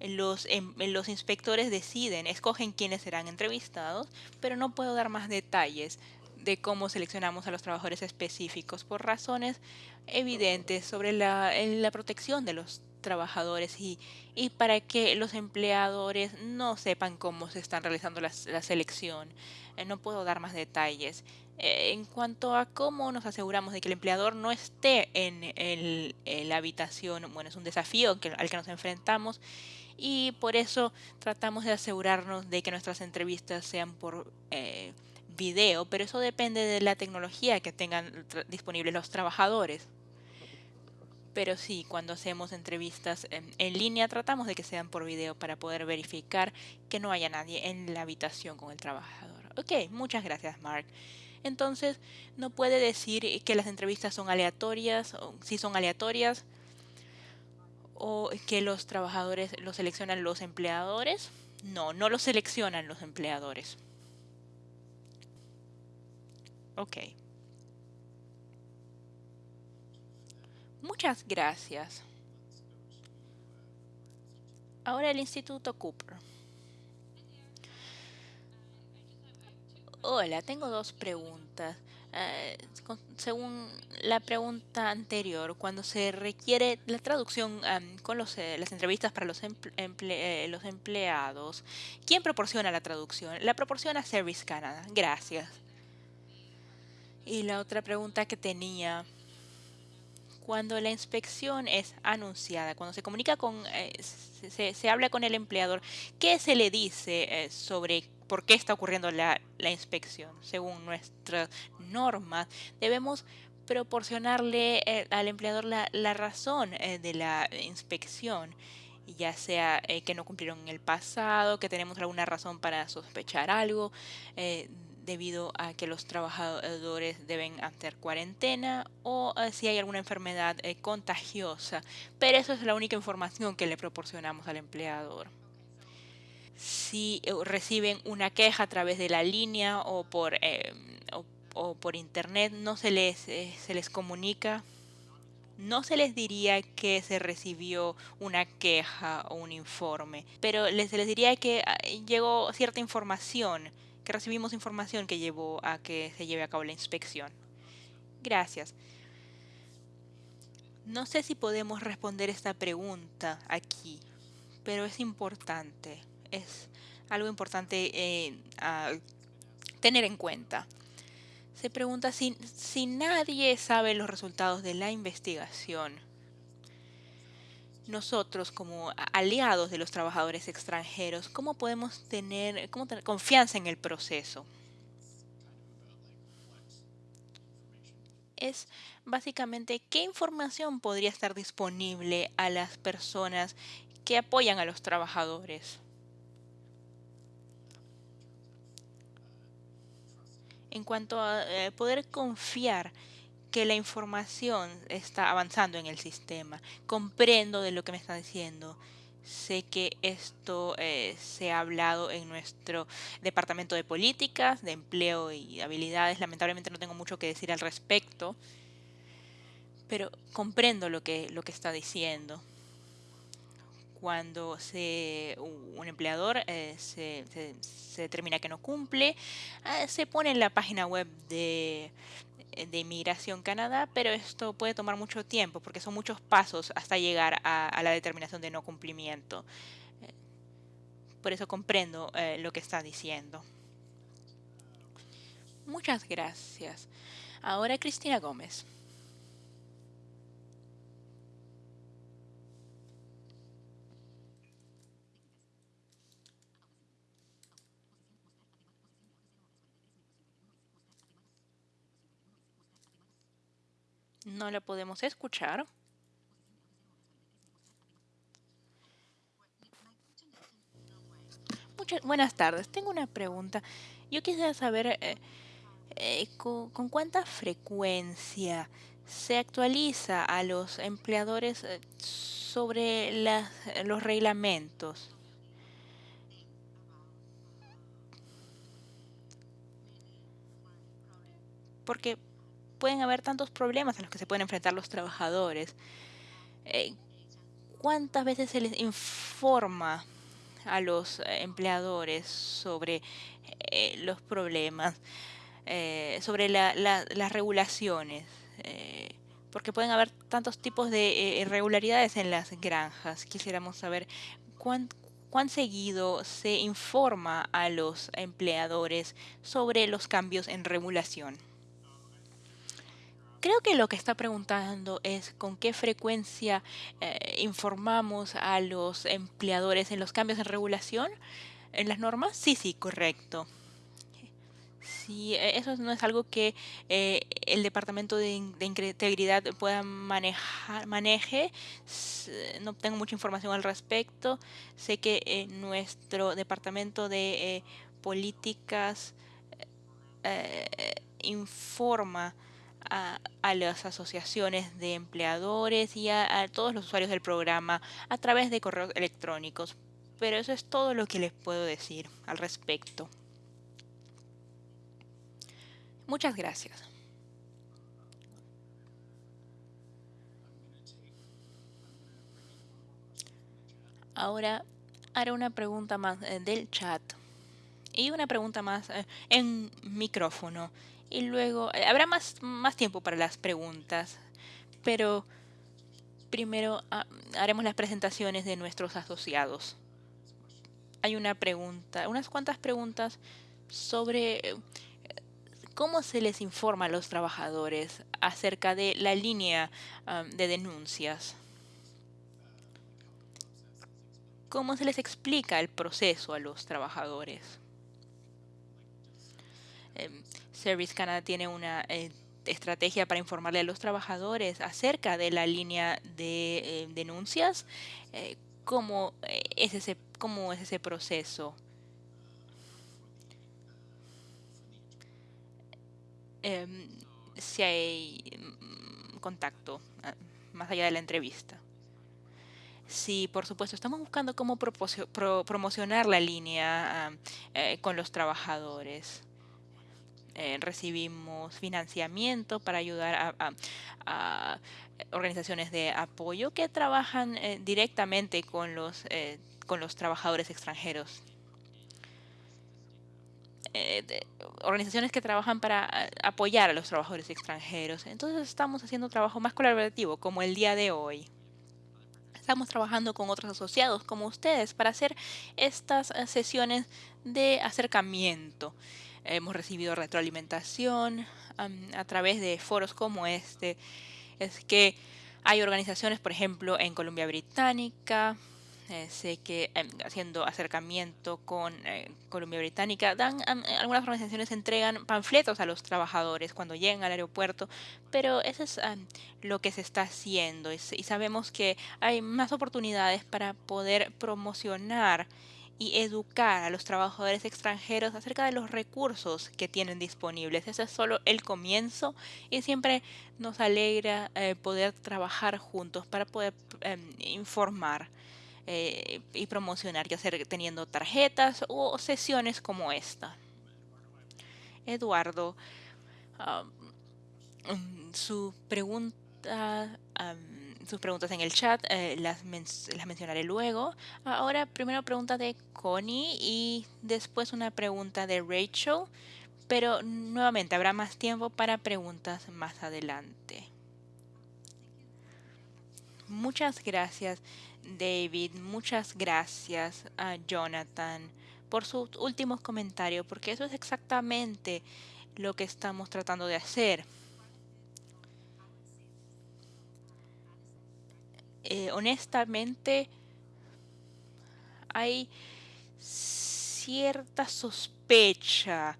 Los, em, los inspectores deciden, escogen quiénes serán entrevistados, pero no puedo dar más detalles de cómo seleccionamos a los trabajadores específicos por razones evidentes sobre la, la protección de los trabajadores y, para que los empleadores no sepan cómo se están realizando la, la selección. Eh, no puedo dar más detalles. Eh, en cuanto a cómo nos aseguramos de que el empleador no esté en, la habitación, bueno, es un desafío al que nos enfrentamos y por eso tratamos de asegurarnos de que nuestras entrevistas sean por eh, video, pero eso depende de la tecnología que tengan disponibles los trabajadores. Pero sí, cuando hacemos entrevistas en, en, línea tratamos de que sean por video para poder verificar que no haya nadie en la habitación con el trabajador. Ok, muchas gracias Mark. Entonces, no puede decir que las entrevistas son aleatorias, o si son aleatorias, o que los trabajadores los seleccionan los empleadores. No, no los seleccionan los empleadores. Ok. Muchas gracias. Ahora el Instituto Cooper. Hola, tengo dos preguntas. Eh, según la pregunta anterior, cuando se requiere la traducción con los, eh, las entrevistas para los, eh, los empleados, ¿quién proporciona la traducción? La proporciona Service Canada. Gracias. Y la otra pregunta que tenía, cuando la inspección es anunciada, cuando se comunica con, se, se, habla con el empleador, ¿qué se le dice sobre por qué está ocurriendo la, inspección. Según nuestras normas, debemos proporcionarle eh, al empleador la, razón eh, de la inspección, ya sea eh, que no cumplieron en el pasado, que tenemos alguna razón para sospechar algo, debido a que los trabajadores deben hacer cuarentena o si hay alguna enfermedad contagiosa. Pero eso es la única información que le proporcionamos al empleador si eh, reciben una queja a través de la línea o por, eh, o, por internet, no se les, eh, se les comunica, no se les diría que se recibió una queja o un informe, pero se les diría que ah, llegó cierta información, que recibimos información que llevó a que se lleve a cabo la inspección. Gracias. No sé si podemos responder esta pregunta aquí, pero es importante. Es algo importante eh, tener en cuenta. Se pregunta si, si nadie sabe los resultados de la investigación. Nosotros como aliados de los trabajadores extranjeros, ¿cómo podemos tener, cómo tener confianza en el proceso? es básicamente qué información podría estar disponible a las personas que apoyan a los trabajadores. En cuanto a eh, poder confiar que la información está avanzando en el sistema. Comprendo de lo que me está diciendo. Sé que esto eh, se ha hablado en nuestro departamento de políticas, de empleo y habilidades. Lamentablemente no tengo mucho que decir al respecto, pero comprendo lo que, lo que está diciendo. Cuando un empleador eh, se, determina que no cumple, eh, se pone en la página web de, de Inmigración Canadá, pero esto puede tomar mucho tiempo porque son muchos pasos hasta llegar a, la determinación de no cumplimiento. Eh, por eso comprendo eh, lo que está diciendo. Muchas gracias. Ahora Cristina Gómez. No la podemos escuchar. Muchas buenas tardes. Tengo una pregunta. Yo quisiera saber eh, eh, con, cuánta frecuencia se actualiza a los empleadores eh, sobre los reglamentos. Porque pueden haber tantos problemas a los que se pueden enfrentar los trabajadores. Eh, ¿Cuántas veces se les informa a los eh, empleadores sobre eh, los problemas, sobre las regulaciones? porque pueden haber tantos tipos de irregularidades en las granjas. Quisiéramos saber cuán, cuán seguido se informa a los empleadores sobre los cambios en regulación. Creo que lo que está preguntando es con qué frecuencia eh, informamos a los empleadores en los cambios en regulación, en las normas. Sí, sí, correcto. Sí, e, eso no es algo que eh, el Departamento de, Integridad pueda manejar, maneje. No tengo mucha información al respecto. Sé que eh, nuestro Departamento de Políticas informa a, las asociaciones de empleadores y a, todos los usuarios del programa a través de correos electrónicos. Pero eso es todo lo que les puedo decir al respecto. Muchas gracias. Ahora haré una pregunta más eh, del chat y una pregunta más eh, en micrófono y luego eh, habrá más, más tiempo para las preguntas, pero primero ah, haremos las presentaciones de nuestros asociados. Hay una pregunta, unas cuantas preguntas sobre eh, cómo se les informa a los trabajadores acerca de la línea ah, de denuncias. ¿Cómo se les explica el proceso a los trabajadores? Em, Service Canada tiene una eh, estrategia para informarle a los trabajadores acerca de la línea de eh, denuncias. Eh, ¿cómo, es ese, ¿Cómo es ese proceso? Em, si hay mm, contacto ah, más allá de la entrevista. Sí, por supuesto, estamos buscando cómo promocionar la línea ah, con los trabajadores. Eh, recibimos financiamiento para ayudar a, organizaciones de apoyo que trabajan eh, directamente con los, eh, con los trabajadores extranjeros. organizaciones que trabajan para apoyar a los trabajadores extranjeros. Entonces estamos haciendo trabajo más colaborativo, como el día de hoy. Estamos trabajando con otros asociados como ustedes para hacer estas sesiones de acercamiento. Hemos recibido retroalimentación a través de foros como este. Es que hay organizaciones, por ejemplo, en Colombia Británica, eh, sé que em, haciendo acercamiento con eh, Colombia Británica, dan algunas organizaciones entregan panfletos a los trabajadores cuando llegan al aeropuerto, pero eso es lo que se está haciendo y, sabemos que hay más oportunidades para poder promocionar y educar a los trabajadores extranjeros acerca de los recursos que tienen disponibles. Ese es solo el comienzo y siempre nos alegra eh, poder trabajar juntos para poder em, informar eh, y promocionar, ya sea teniendo tarjetas o sesiones como esta. Eduardo, su pregunta, sus preguntas en el chat eh, las, las mencionaré luego. Ahora, primero pregunta de Connie y después una pregunta de Rachel, pero nuevamente habrá más tiempo para preguntas más adelante. Muchas gracias. David, muchas gracias Jonathan por sus últimos comentarios, porque eso es exactamente lo que estamos tratando de hacer. Eh, honestamente, hay cierta sospecha,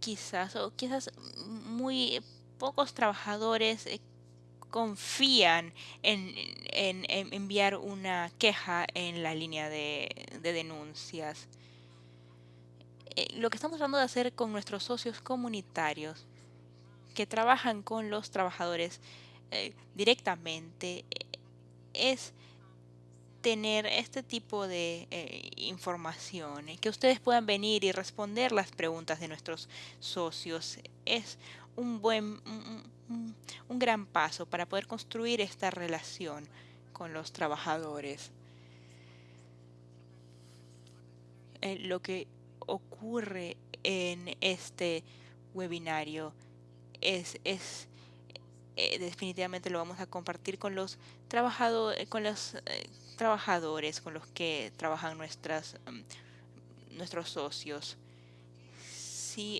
quizás, o quizás muy pocos trabajadores eh, confían en, enviar una queja en la línea de, denuncias. Eh, lo que estamos tratando de hacer con nuestros socios comunitarios que trabajan con los trabajadores directamente es tener este tipo de información, que ustedes puedan venir y responder las preguntas de nuestros socios. Es un buen, un, gran paso para poder construir esta relación con los trabajadores. Eh, lo que ocurre en este webinario es, es eh, definitivamente lo vamos a compartir con los trabajadores, con los eh, trabajadores con los que trabajan nuestras mm, nuestros socios. Sí,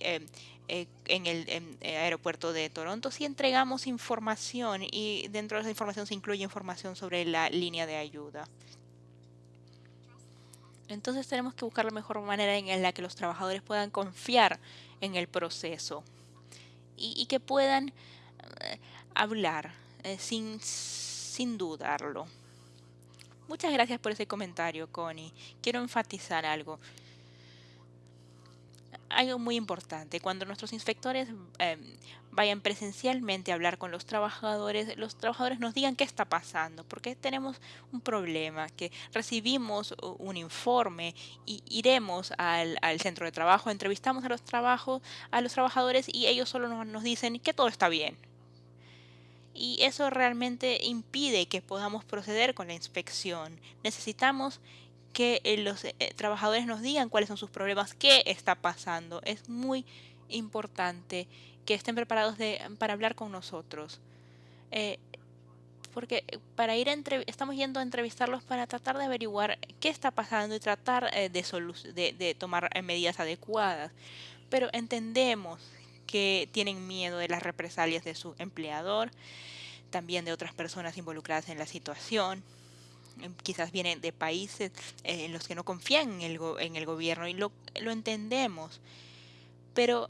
eh, en el eh, aeropuerto de Toronto si entregamos información y dentro de esa información se incluye información sobre la línea de ayuda. Entonces tenemos que buscar la mejor manera en la que los trabajadores puedan confiar en el proceso y, que puedan eh, hablar sin, sin dudarlo. Muchas gracias por ese comentario, Connie. Quiero enfatizar algo algo muy importante. Cuando nuestros inspectores em, vayan presencialmente a hablar con los trabajadores, los trabajadores nos digan qué está pasando, porque tenemos un problema, que recibimos un informe y iremos al, centro de trabajo, entrevistamos a los, trabajos, a los trabajadores y ellos solo nos, nos dicen que todo está bien. Y eso realmente impide que podamos proceder con la inspección. Necesitamos que eh, los eh, trabajadores nos digan cuáles son sus problemas, qué está pasando. Es muy importante que estén preparados de, para hablar con nosotros. Eh, porque para ir a estamos yendo a entrevistarlos para tratar de averiguar qué está pasando y tratar de, de, de tomar medidas adecuadas. Pero entendemos que tienen miedo de las represalias de su empleador, también de otras personas involucradas en la situación Em, quizás vienen de países eh, en los que no confían en el, en el gobierno y lo, entendemos. Pero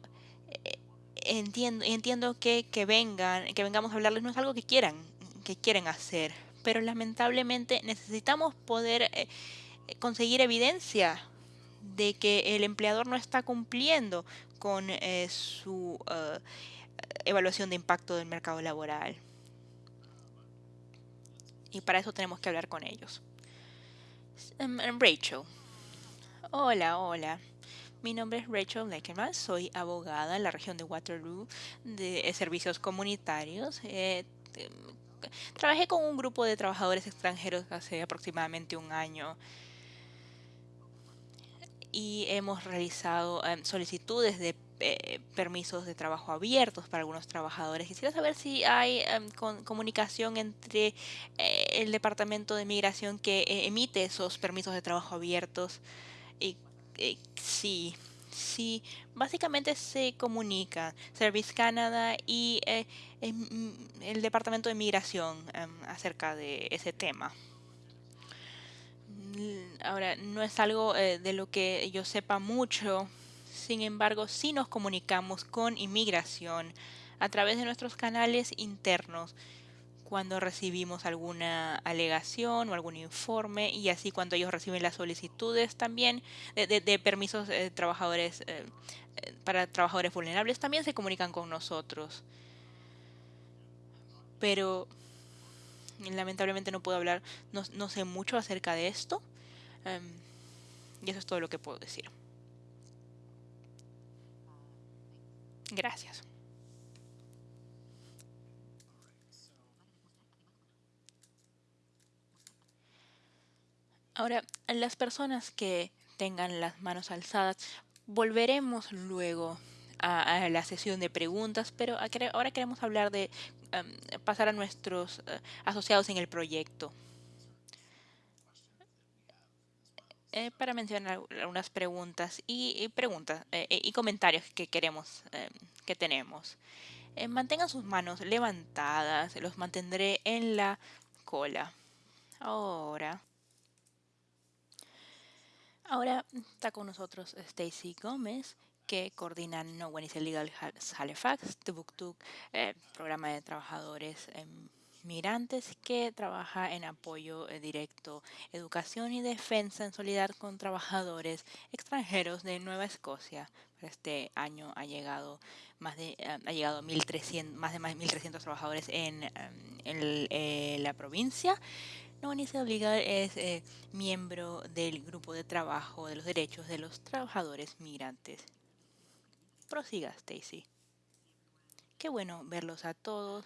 eh, entiendo, entiendo que, que, vengan, que vengamos a hablarles no es algo que quieran, que quieren hacer. Pero lamentablemente necesitamos poder eh, conseguir evidencia de que el empleador no está cumpliendo con su evaluación de impacto del mercado laboral y para eso tenemos que hablar con ellos. Em, em, Rachel. Hola, hola. Mi nombre es Rachel Leckerman, soy abogada en la región de Waterloo de servicios comunitarios. Eh, trabajé con un grupo de trabajadores extranjeros hace aproximadamente un año y hemos realizado em, solicitudes de eh, permisos de trabajo abiertos para algunos trabajadores. Quisiera saber si hay em, comunicación entre eh, el Departamento de Migración que eh, emite esos permisos de trabajo abiertos y sí, sí, básicamente se comunica Service Canada y em, el Departamento de Migración em, acerca de ese tema. Ahora, no es algo de lo que yo sepa mucho, sin embargo, sí nos comunicamos con inmigración a través de nuestros canales internos cuando recibimos alguna alegación o algún informe y así cuando ellos reciben las solicitudes también de, permisos de trabajadores eh, eh, para trabajadores vulnerables también se comunican con nosotros. Pero lamentablemente no puedo hablar, no, sé mucho acerca de esto. Em, y eso es todo lo que puedo decir. Gracias. Ahora, las personas que tengan las manos alzadas, volveremos luego a, la sesión de preguntas, pero ahora queremos hablar de em, pasar a nuestros eh, asociados en el proyecto. Eh, para mencionar algunas preguntas y, preguntas eh, y comentarios que queremos em, que tenemos. Mantengan sus manos levantadas, los mantendré en la cola. Ahora. Ahora está con nosotros Stacy Gómez, que coordina No One is Illegal Halifax, Tubuktuk, programa de trabajadores en Migrantes que trabaja en apoyo eh, directo, educación y defensa en solidaridad con trabajadores extranjeros de Nueva Escocia. Este año ha llegado más de eh, ha llegado 1300, más de 1.300 trabajadores en, eh, la provincia. No Legal es miembro del grupo de trabajo de los derechos de los trabajadores migrantes. Prosiga, Stacy. Qué bueno verlos a todos.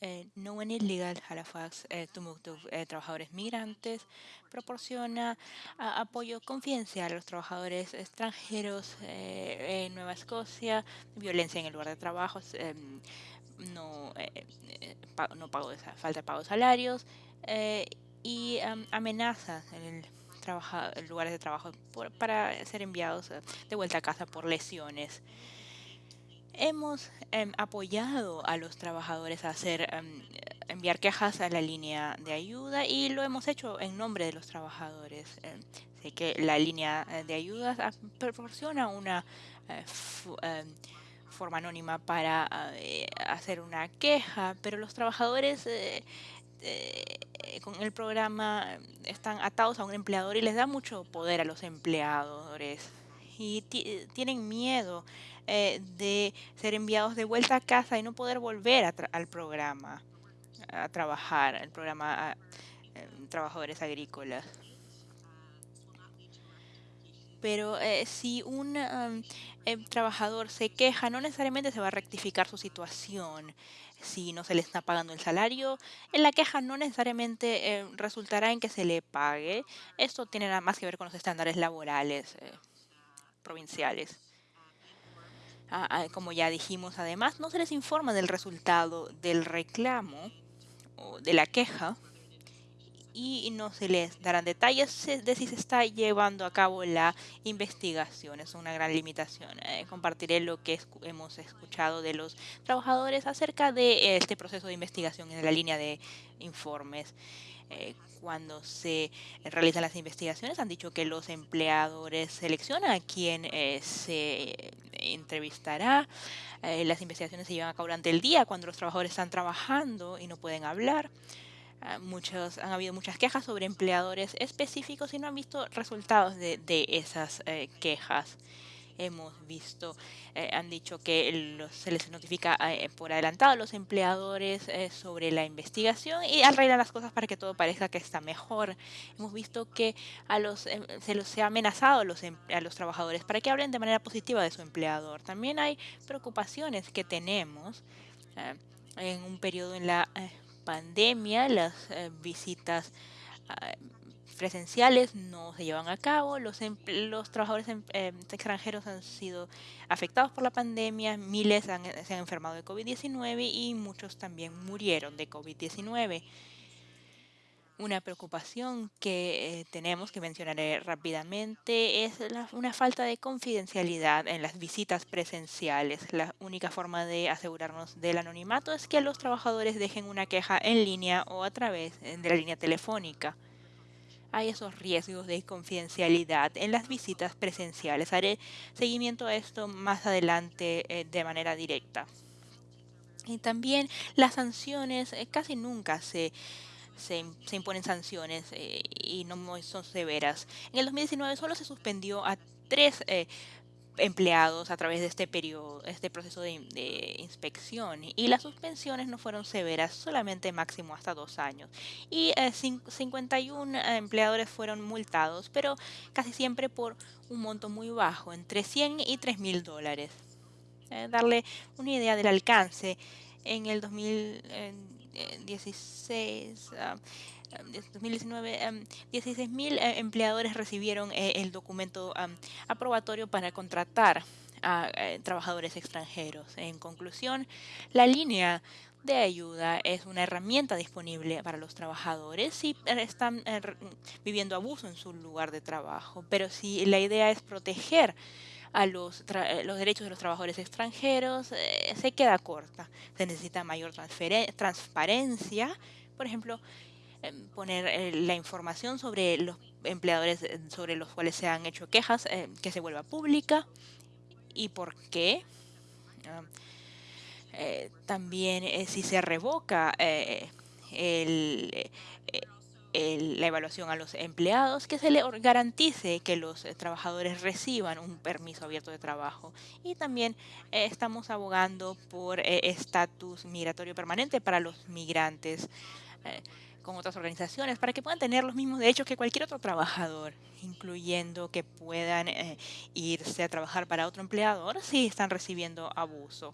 Eh, no One Legal Halifax eh, eh, Trabajadores Migrantes proporciona apoyo confidencial a los trabajadores extranjeros en Nueva Escocia, violencia en el lugar de trabajo, em, no, no pago de, falta de pago de salarios y amenazas en el lugares de trabajo para ser enviados de vuelta a casa por lesiones. Hemos em, apoyado a los trabajadores a hacer em, enviar quejas a la línea de ayuda y lo hemos hecho en nombre de los trabajadores. Em, sé que la línea eh, de ayuda ah, proporciona una eh, forma anónima para eh, hacer una queja, pero los trabajadores con el programa están atados a un empleador y les da mucho poder a los empleadores y tienen miedo eh, de ser enviados de vuelta a casa y no poder volver al programa a trabajar, el programa em, trabajadores agrícolas. Pero eh, si un em, trabajador se queja, no necesariamente se va a rectificar su situación. Si no se le está pagando el salario, en la queja no necesariamente resultará en que se le pague. Esto tiene nada más que ver con los estándares laborales eh, provinciales. Ah, ah, como ya dijimos, además, no se les informa del resultado del reclamo o de la queja y no se les darán detalles de si se está llevando a cabo la investigación. Es una gran limitación. Eh, compartiré lo que hemos escuchado de los trabajadores acerca de este proceso de investigación en la línea de informes. Eh, cuando se realizan las investigaciones han dicho que los empleadores seleccionan a quien eh, se entrevistará. Eh, las investigaciones se llevan a cabo durante el día cuando los trabajadores están trabajando y no pueden hablar. Ah, muchos, han habido muchas quejas sobre empleadores específicos y no han visto resultados de, de esas quejas hemos visto, eh, han dicho que se les notifica eh, por adelantado a los empleadores eh, sobre la investigación y arreglan las cosas para que todo parezca que está mejor. Hemos visto que a los, em, se los ha amenazado a los, em, a los trabajadores para que hablen de manera positiva de su empleador. También hay preocupaciones que tenemos en un periodo en la pandemia, las visitas presenciales no se llevan a cabo, los, los trabajadores em, em, extranjeros han sido afectados por la pandemia, miles se han enfermado de COVID-19 y muchos también murieron de COVID-19. Una preocupación que eh, tenemos, que mencionaré rápidamente, es una falta de confidencialidad en las visitas presenciales. La única forma de asegurarnos del anonimato es que los trabajadores dejen una queja en línea o a través eh, de la línea telefónica. Hay esos riesgos de confidencialidad en las visitas presenciales. Haré seguimiento a esto más adelante eh, de manera directa. Y también las sanciones casi nunca se se, imponen sanciones eh, y no son severas. En el 2019 solo se suspendió a tres eh, empleados a través de este periodo, este proceso de, inspección y las suspensiones no fueron severas, solamente máximo hasta dos años. Y 51 eh, empleadores fueron multados, pero casi siempre por un monto muy bajo, entre 100 y 3 mil dólares. darle una idea del alcance, en el 2000 16, 2019, 16 mil eh, empleadores recibieron eh, el documento aprobatorio para contratar a eh, trabajadores extranjeros. En conclusión, la línea de ayuda es una herramienta disponible para los trabajadores si están viviendo abuso en su lugar de trabajo. Pero si la idea es proteger a los, eh, los derechos de los trabajadores extranjeros eh, se queda corta. Se necesita mayor transparencia, por ejemplo, em, poner eh, la información sobre los empleadores sobre los cuales se han hecho quejas, que se vuelva pública y por qué. Ah, también si se revoca el, la evaluación a los empleados, que se le garantice que los eh, trabajadores reciban un permiso abierto de trabajo. Y también eh, estamos abogando por eh, estatus migratorio permanente para los migrantes con otras organizaciones para que puedan tener los mismos derechos que cualquier otro trabajador, incluyendo que puedan irse a trabajar para otro empleador si están recibiendo abuso.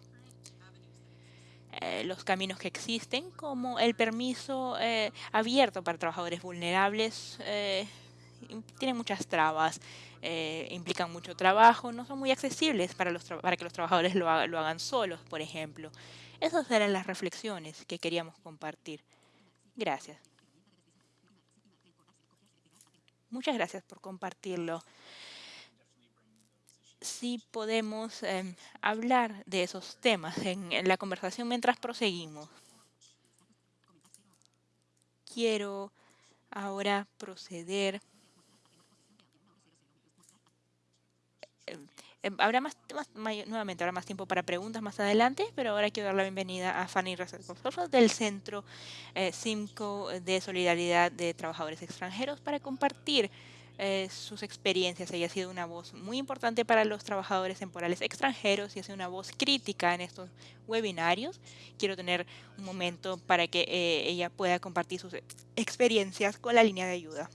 Eh, los caminos que existen, como el permiso eh, abierto para trabajadores vulnerables, eh, tienen muchas trabas, implican mucho trabajo, no son muy accesibles para, los para que los trabajadores lo, lo hagan solos, por ejemplo. Esas eran las reflexiones que queríamos compartir. Gracias. Muchas gracias por compartirlo si podemos em, hablar de esos temas en, la conversación mientras proseguimos. Quiero ahora proceder. Em, habrá más, nuevamente habrá más tiempo para preguntas más adelante, pero ahora quiero dar la bienvenida a Fanny del Centro eh, CIMCO de Solidaridad de Trabajadores Extranjeros para compartir eh, sus experiencias. Ella ha sido una voz muy importante para los trabajadores temporales extranjeros y ha sido una voz crítica en estos webinarios. Quiero tener un momento para que eh, ella pueda compartir sus experiencias con la línea de ayuda.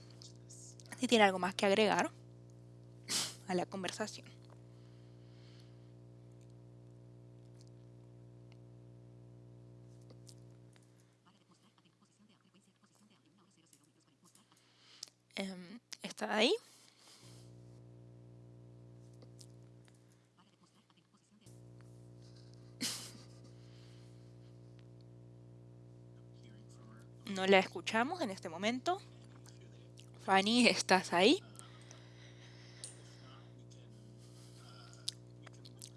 Si tiene algo más que agregar a la conversación. Um, está ahí. No la escuchamos en este momento. Fanny, ¿estás ahí?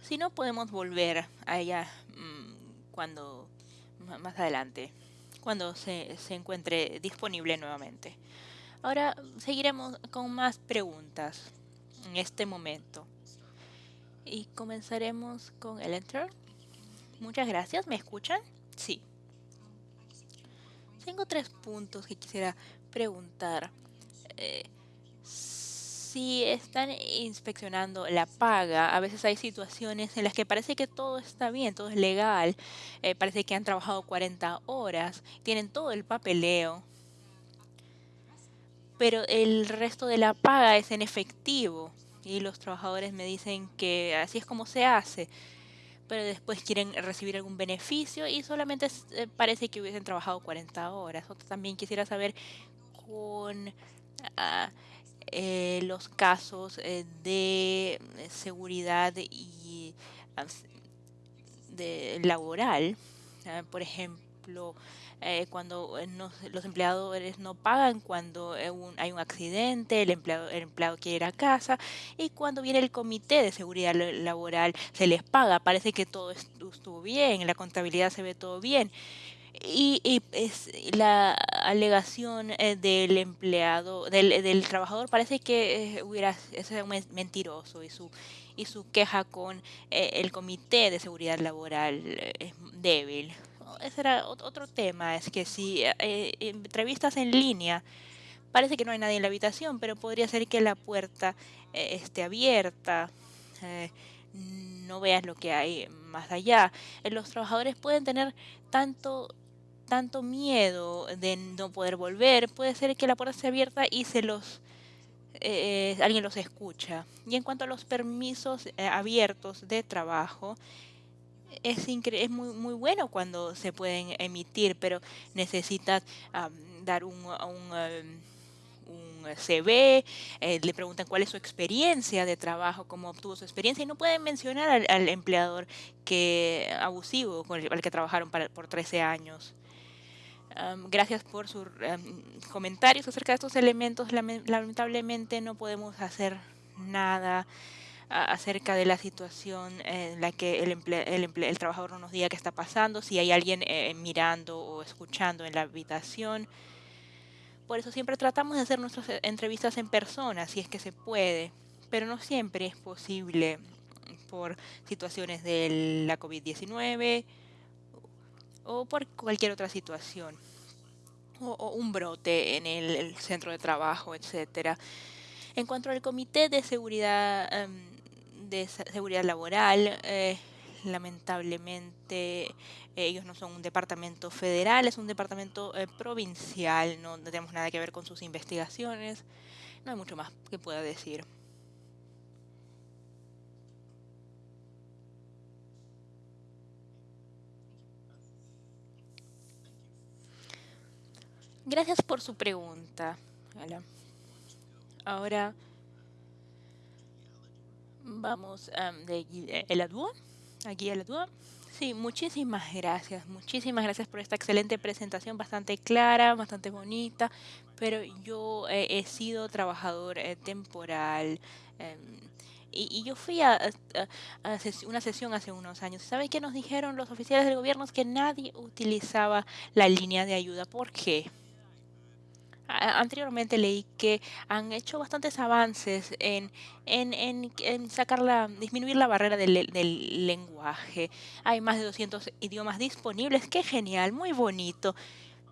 Si no, podemos volver a ella mm, cuando más adelante, cuando se, se encuentre disponible nuevamente. Ahora seguiremos con más preguntas en este momento. Y comenzaremos con el enter. Muchas gracias. ¿Me escuchan? Sí. Tengo tres puntos que quisiera preguntar. Eh, si están inspeccionando la paga, a veces hay situaciones en las que parece que todo está bien, todo es legal, eh, parece que han trabajado 40 horas, tienen todo el papeleo, pero el resto de la paga es en efectivo. Y los trabajadores me dicen que así es como se hace, pero después quieren recibir algún beneficio y solamente eh, parece que hubiesen trabajado 40 horas. también quisiera saber con ah, eh, los casos eh, de seguridad y ah, de laboral, ah, por ejemplo, eh, cuando eh, no- los empleadores no pagan cuando eh, hay un accidente, el empleado, el empleado quiere ir a casa y cuando viene el comité de seguridad la- laboral se les paga, parece que todo estu- estuvo bien, en la contabilidad se ve todo bien y, y es la alegación eh, del empleado, del, del trabajador, parece que hubiera men- mentiroso y su y su queja con el comité de seguridad laboral es débil. Ese era ot- otro tema, es que si eh, entrevistas en línea, parece que no hay nadie en la habitación, pero podría ser que la puerta eh, esté abierta. eh, no veas lo que hay más allá. Los trabajadores pueden tener tanto tanto miedo de no poder volver, puede ser que la puerta esté abierta y se los alguien los escucha. Y en cuanto a los permisos abiertos de trabajo, es, incre- es muy, muy bueno cuando se pueden emitir, pero necesitas am, dar un, un, em, un CV, eh, le preguntan cuál es su experiencia de trabajo, cómo obtuvo su experiencia, y no pueden mencionar al, al empleador que abusivo con el, al que trabajaron para- por 13 años. Gracias por sus am, comentarios acerca de estos elementos. Lame- Lamentablemente no podemos hacer nada acerca de la situación en la que el, emple- el, emple- el trabajador no nos diga qué está pasando, si hay alguien eh, mirando o escuchando en la habitación. Por eso siempre tratamos de hacer nuestras eh, entrevistas en persona, si es que se puede, pero no siempre es posible por situaciones de la COVID-19 o por cualquier otra situación o, o un brote en el, el centro de trabajo, etcétera. En cuanto al comité de seguridad em, de seguridad laboral, eh, lamentablemente ellos no son un departamento federal, es un departamento eh, provincial, no tenemos nada que ver con sus investigaciones, no hay mucho más que pueda decir. Gracias por su pregunta. Ala. Ahora vamos am, de Gui- eh, el Adúa, aquí el Adúa. Sí, muchísimas gracias, muchísimas gracias por esta excelente presentación, bastante clara, bastante bonita, pero yo eh, he sido trabajador eh, temporal em, y, yo fui a, a- una sesión hace unos años. ¿Sabe qué nos dijeron los oficiales del gobierno? Que nadie utilizaba la línea de ayuda. ¿Por qué? Anteriormente leí que han hecho bastantes avances en, en, en- sacar la, disminuir la barrera del, del lenguaje. Hay más de 200 idiomas disponibles. Qué genial, muy bonito.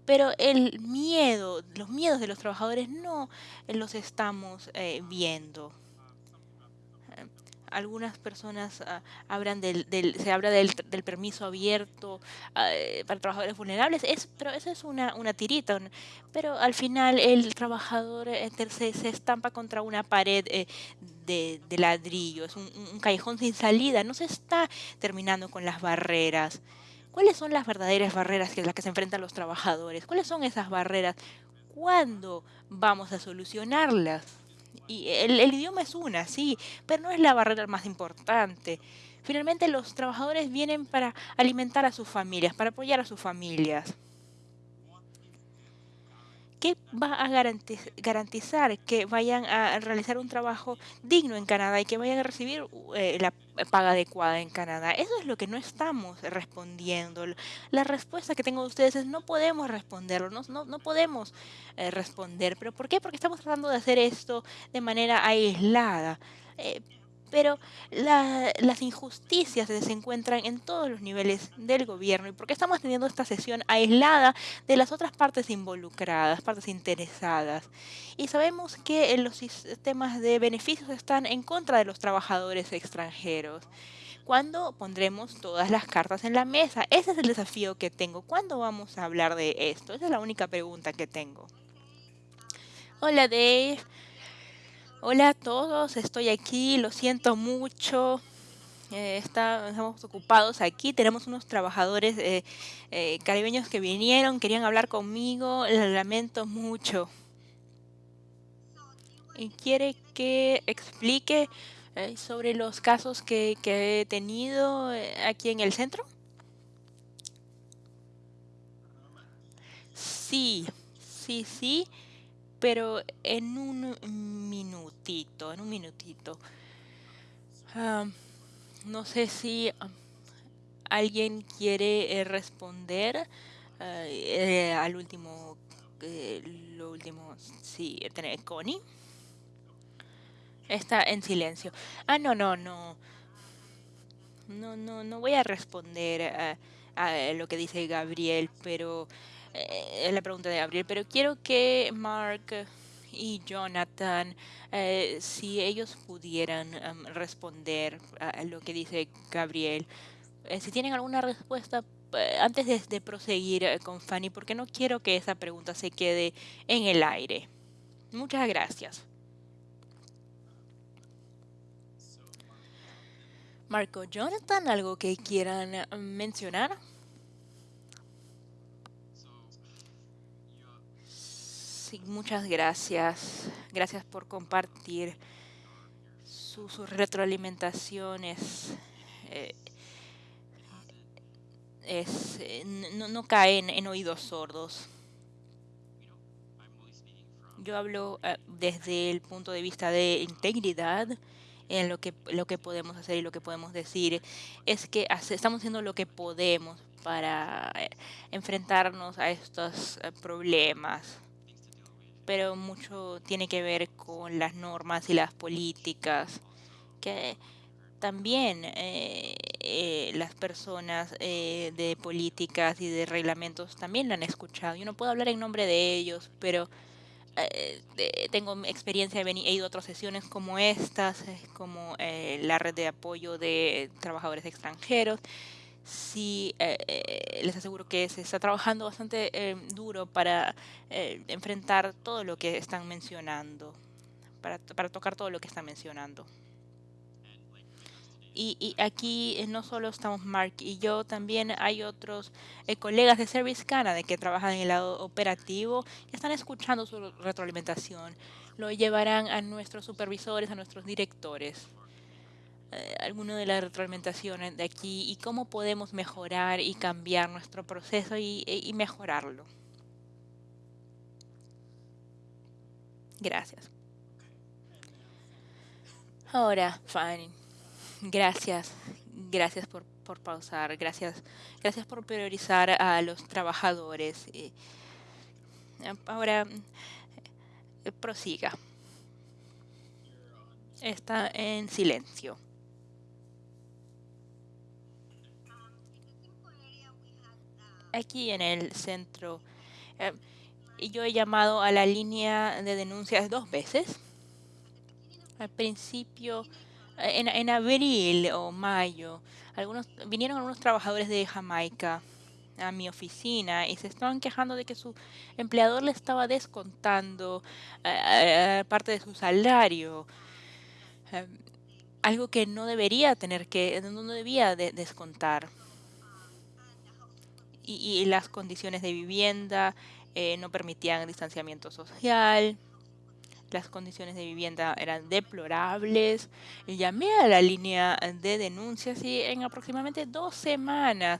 Pero el miedo, los miedos de los trabajadores no los estamos eh, viendo. Algunas personas ah, hablan del, del- se habla del, del permiso abierto ah, eh, para trabajadores vulnerables, es, pero eso es una, una tirita, pero al final el trabajador eh, se, se estampa contra una pared eh, de, de ladrillo, es un- un callejón sin salida, no se está terminando con las barreras. ¿Cuáles son las verdaderas barreras que las que se enfrentan los trabajadores? ¿Cuáles son esas barreras? ¿Cuándo vamos a solucionarlas? Y el, el idioma es una, sí, pero no es la barrera más importante. Finalmente los trabajadores vienen para alimentar a sus familias, para apoyar a sus familias. ¿Qué va a garantiz- garantizar que vayan a realizar un trabajo digno en Canadá y que vayan a recibir eh, la paga adecuada en Canadá? Eso es lo que no estamos respondiendo. La respuesta que tengo de ustedes es no podemos responderlo, no podemos eh, responder. ¿Pero por qué? Porque estamos tratando de hacer esto de manera aislada. Eh, pero la- las injusticias se encuentran en todos los niveles del gobierno y porque estamos teniendo esta sesión aislada de las otras partes involucradas, partes interesadas. Y sabemos que eh, los sistemas de beneficios están en contra de los trabajadores extranjeros. ¿Cuándo pondremos todas las cartas en la mesa? Ese es el desafío que tengo. ¿Cuándo vamos a hablar de esto? Esa es la única pregunta que tengo. Hola Dave, hola a todos, estoy aquí, lo siento mucho. eh, estamos ocupados aquí, tenemos unos trabajadores eh, eh, caribeños que vinieron, querían hablar conmigo, lo lamento mucho. quiere que explique sobre los casos que, he tenido aquí en el centro? Sí, sí, sí, pero en un minutito, en un minutito. Ah, no sé si ah, alguien quiere eh, responder ah, eh, al último, eh, lo último, sí, tener Connie. Está en silencio. Ah, no, no, no. No, no, no voy a responder a, a lo que dice Gabriel, pero eh, la pregunta de Gabriel, pero quiero que Mark y Jonathan, eh, si ellos pudieran em, responder a lo que dice Gabriel, eh, si tienen alguna respuesta antes de, de proseguir con Fanny, porque no quiero que esa pregunta se quede en el aire. Muchas gracias. Marco, Jonathan, ¿algo que quieran eh, mencionar? Sí, muchas gracias. Gracias por compartir su- sus retroalimentaciones. eh, es, eh, no, no caen en oídos sordos. Yo hablo eh, desde el punto de vista de integridad en lo que, lo que podemos hacer y lo que podemos decir. Es que estamos haciendo lo que podemos para enfrentarnos a estos problemas, pero mucho tiene que ver con las normas y las políticas que también eh, eh, las personas eh, de políticas y de reglamentos también lo han escuchado. Yo no puedo hablar en nombre de ellos, pero eh, tengo experiencia, he, ido a otras sesiones como estas, como la red de apoyo de trabajadores extranjeros. Sí, eh, eh, les aseguro que se está trabajando bastante eh, duro para eh, enfrentar todo lo que están mencionando, para, para tocar todo lo que están mencionando. Y, y aquí no solo estamos Mark y yo, también hay otros colegas de Service Canada que trabajan en el lado operativo y están escuchando su retroalimentación. Lo llevarán a nuestros supervisores, a nuestros directores. Eh, alguno de las retroalimentaciones de aquí y cómo podemos mejorar y cambiar nuestro proceso y, y mejorarlo. Gracias. Ahora, Fanny. Gracias, gracias por, por pausar, gracias, gracias por priorizar a los trabajadores. eh, ahora, eh, prosiga. Está en silencio. Aquí en el centro, eh, y yo he llamado a la línea de denuncias dos veces. Al principio, eh, en, en abril o mayo, algunos vinieron algunos trabajadores de Jamaica a mi oficina y se estaban quejando de que su empleador le estaba descontando eh, parte de su salario, algo que no debería tener que, no debía de- descontar. Y, y las condiciones de vivienda eh, no permitían distanciamiento social las condiciones de vivienda eran deplorables. Llamé a la línea de denuncias y en aproximadamente dos semanas,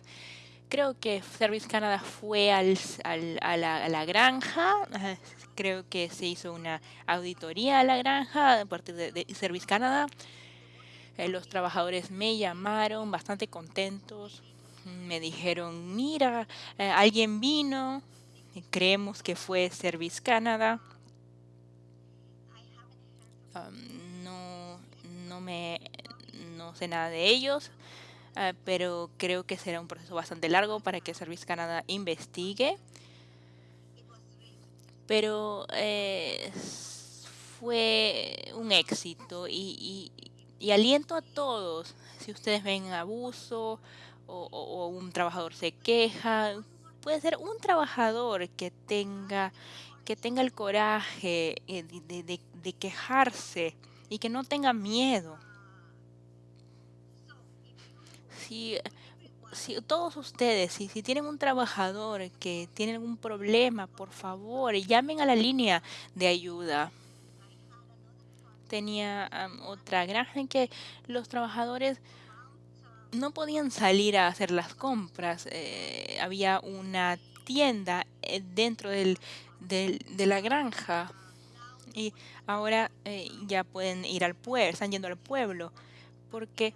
creo que Service Canada fue al, a, la, granja. Creo que se hizo una auditoría a la granja a partir de, de Service Canada. Eh, los trabajadores me llamaron bastante contentos. Me dijeron, mira, eh, alguien vino. Creemos que fue Service Canada. No, no me, no sé nada de ellos, ah, pero creo que será un proceso bastante largo para que Service Canada investigue. Pero eh, fue un éxito y, y- y aliento a todos. Si ustedes ven abuso o, un trabajador se queja, puede ser un trabajador que tenga, que tenga el coraje eh, de quejarse y que no tenga miedo. Si, si todos ustedes, si, si tienen un trabajador que tiene algún problema, por favor, llamen a la línea de ayuda. tenía am, otra granja en que los trabajadores no podían salir a hacer las compras. eh, había una tienda eh, dentro del, del- de la granja y ahora eh, ya pueden ir al pueblo, están yendo al pueblo porque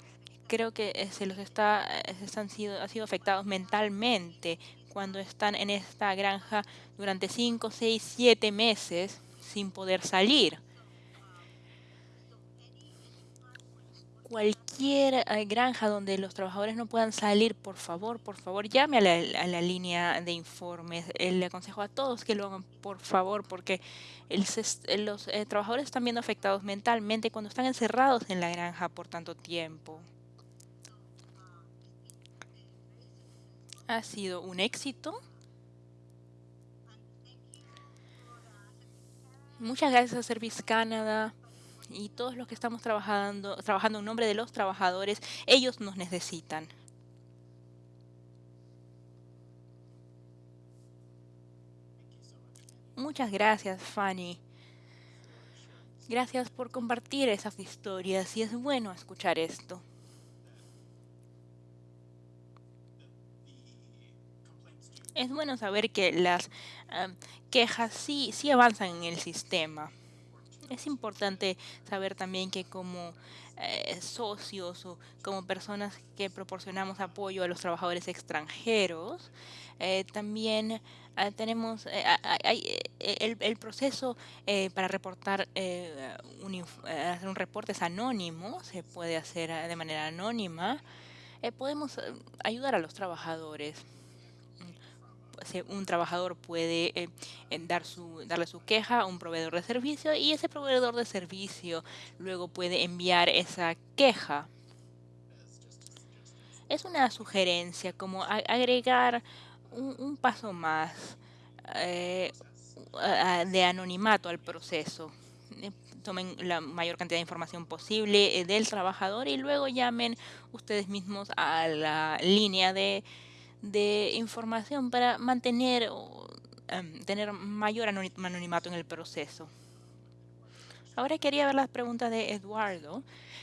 creo que eh, se los está, eh, se están sido, han sido afectados mentalmente cuando están en esta granja durante 5, 6, 7 meses sin poder salir. Cualquier eh, granja donde los trabajadores no puedan salir, por favor, por favor, llame a la, línea de informes. Eh, le aconsejo a todos que lo hagan, por favor, porque eh, los trabajadores están viendo afectados mentalmente cuando están encerrados en la granja por tanto tiempo. Ha sido un éxito. Muchas gracias a Service Canada y todos los que estamos trabajando, trabajando en nombre de los trabajadores. Ellos nos necesitan. Muchas gracias, Fanny. Gracias por compartir esas historias y es bueno escuchar esto. Es bueno saber que las am, quejas sí, sí avanzan en el sistema. Es importante saber también que como eh, socios o como personas que proporcionamos apoyo a los trabajadores extranjeros, eh, también ah, tenemos eh, eh, el, el proceso eh, para reportar eh, un, eh, hacer un reporte es anónimo, se puede hacer de manera anónima. Eh, podemos eh, ayudar a los trabajadores un trabajador puede eh, dar su, darle su queja a un proveedor de servicio y ese proveedor de servicio luego puede enviar esa queja. Es una sugerencia como agregar un, paso más eh, de anonimato al proceso. Eh, Tomen la mayor cantidad de información posible del trabajador y luego llamen ustedes mismos a la línea de de información para mantener em, tener mayor anoni- anonimato en el proceso. Ahora quería ver las preguntas de Eduardo.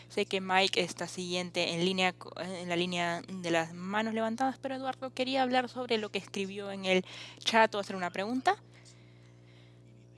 Sé que Mike está siguiente en línea en la línea de las manos levantadas, pero Eduardo quería hablar sobre lo que escribió en el chat o hacer una pregunta.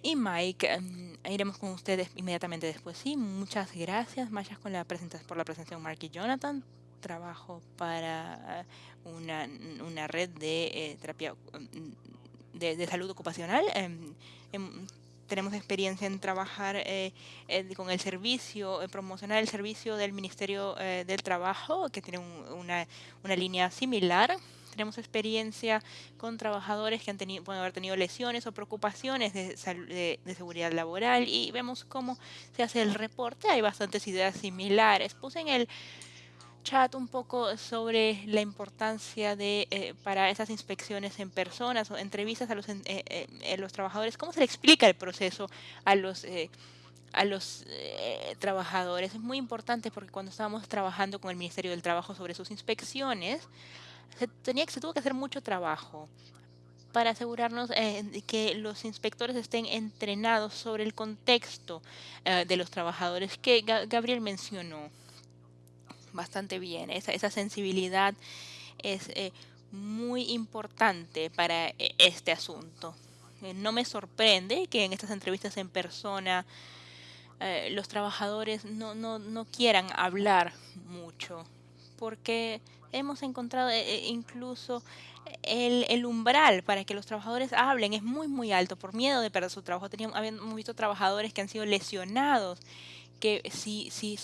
Y Mike, em, iremos con ustedes inmediatamente después. Sí, muchas gracias, Mayas, con la por la presentación, Mark y Jonathan. Trabajo para una, una red de eh, terapia mm, de, de salud ocupacional. em, em, tenemos experiencia en trabajar eh, eh, con el servicio, eh, promocionar el servicio del Ministerio eh, del Trabajo, que tiene un- una, una línea similar. Tenemos experiencia con trabajadores que han tenido, pueden haber tenido lesiones o preocupaciones de, de- de seguridad laboral y vemos cómo se hace el reporte. Hay bastantes ideas similares. Puse en el chat un poco sobre la importancia de eh, para esas inspecciones en personas o entrevistas a los, eh, eh, eh, los trabajadores. ¿Cómo se le explica el proceso a los a los trabajadores? Es muy importante porque cuando estábamos trabajando con el Ministerio del Trabajo sobre sus inspecciones, se, tenía, que- se tuvo que hacer mucho trabajo para asegurarnos eh, que los inspectores estén entrenados sobre el contexto de los trabajadores que Ga- Gabriel mencionó bastante bien. Esa, esa sensibilidad es eh, muy importante para eh, este asunto. Eh, no me sorprende que en estas entrevistas en persona los trabajadores no, no, no quieran hablar mucho, porque hemos encontrado incluso el, el umbral para que los trabajadores hablen es muy, muy alto por miedo de perder su trabajo. Teníamos, habíamos visto trabajadores que han sido lesionados, que si, si-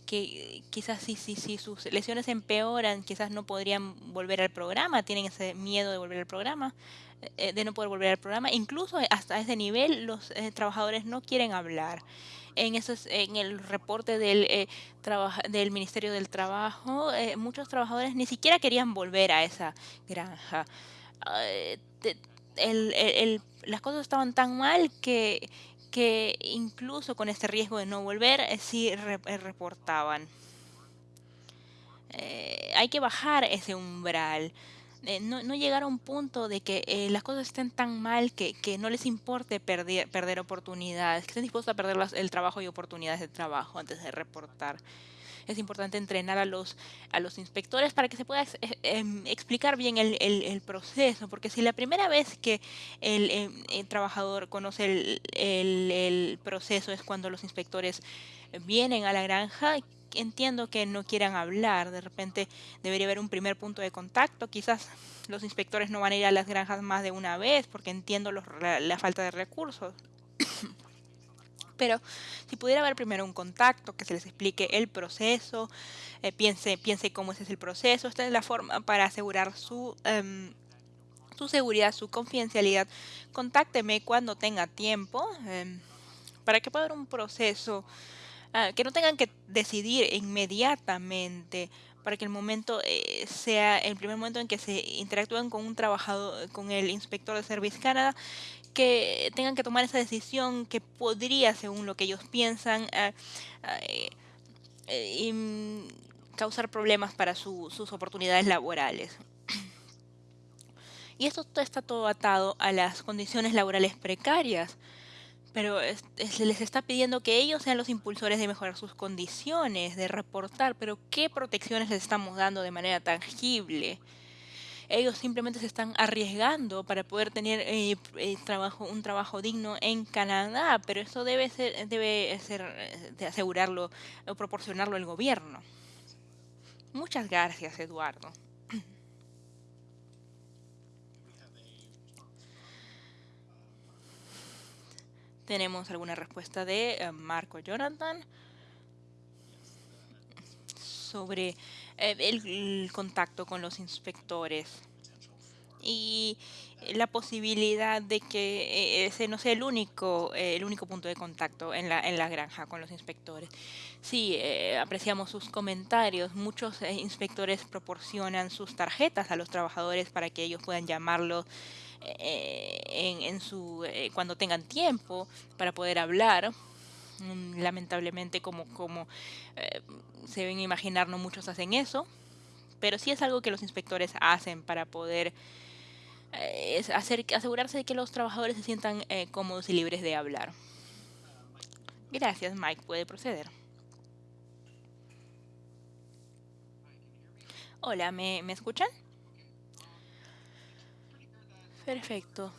que quizás si, si, si sus lesiones empeoran, quizás no podrían volver al programa, tienen ese miedo de volver al programa, eh, de no poder volver al programa. Incluso hasta ese nivel los eh, trabajadores no quieren hablar. En, esos, en el reporte del, eh, del Ministerio del Trabajo, eh, muchos trabajadores ni siquiera querían volver a esa granja. Ah, eh, el- el- las cosas estaban tan mal que, que incluso con este riesgo de no volver, eh, sí eh, reportaban. Eh, hay que bajar ese umbral. no, no, llegar a un punto de que las cosas estén tan mal que, que no les importe perder, perder oportunidades, que estén dispuestos a perder el trabajo y oportunidades de trabajo antes de reportar. Es importante entrenar a los, a los inspectores para que se pueda eh, explicar bien el, el, proceso, porque si la primera vez que el, em, el trabajador conoce el, el proceso es cuando los inspectores vienen a la granja, entiendo que no quieran hablar, de repente debería haber un primer punto de contacto, quizás los inspectores no van a ir a las granjas más de una vez porque entiendo los, la, la, falta de recursos. Pero si pudiera haber primero un contacto, que se les explique el proceso, eh, piense, piense cómo ese es el proceso, esta es la forma para asegurar su, um, su seguridad, su confidencialidad. Contácteme cuando tenga tiempo um, para que pueda haber un proceso uh, que no tengan que decidir inmediatamente para que el momento eh, sea el primer momento en que se interactúen con un trabajador, con el inspector de Service Canada, que tengan que tomar esa decisión que podría, según lo que ellos piensan, uh, uh, y, causar problemas para su, sus oportunidades laborales. Y esto está todo atado a las condiciones laborales precarias pero se les está pidiendo que ellos sean los impulsores de mejorar sus condiciones, de reportar, pero ¿qué protecciones les estamos dando de manera tangible? Ellos simplemente se están arriesgando para poder tener eh, eh, trabajo, un trabajo digno en Canadá, pero eso debe ser, debe ser de asegurarlo o proporcionarlo el gobierno. Muchas gracias, Eduardo. Tenemos alguna respuesta de Marco Jonathan sobre eh, el, contacto con los inspectores y la posibilidad de que eh, ese no sea el único eh, el único punto de contacto en la, en la granja con los inspectores. Sí, eh, apreciamos sus comentarios. Muchos eh, inspectores proporcionan sus tarjetas a los trabajadores para que ellos puedan llamarlos eh, en, en, su, eh, cuando tengan tiempo para poder hablar. Mm, lamentablemente, como, eh, se deben imaginar, no muchos hacen eso, pero sí es algo que los inspectores hacen para poder eh, hacer, asegurarse de que los trabajadores se sientan eh, cómodos y libres de hablar. Gracias, Mike. Puede proceder. Hola, ¿me, ¿me escuchan? Perfecto.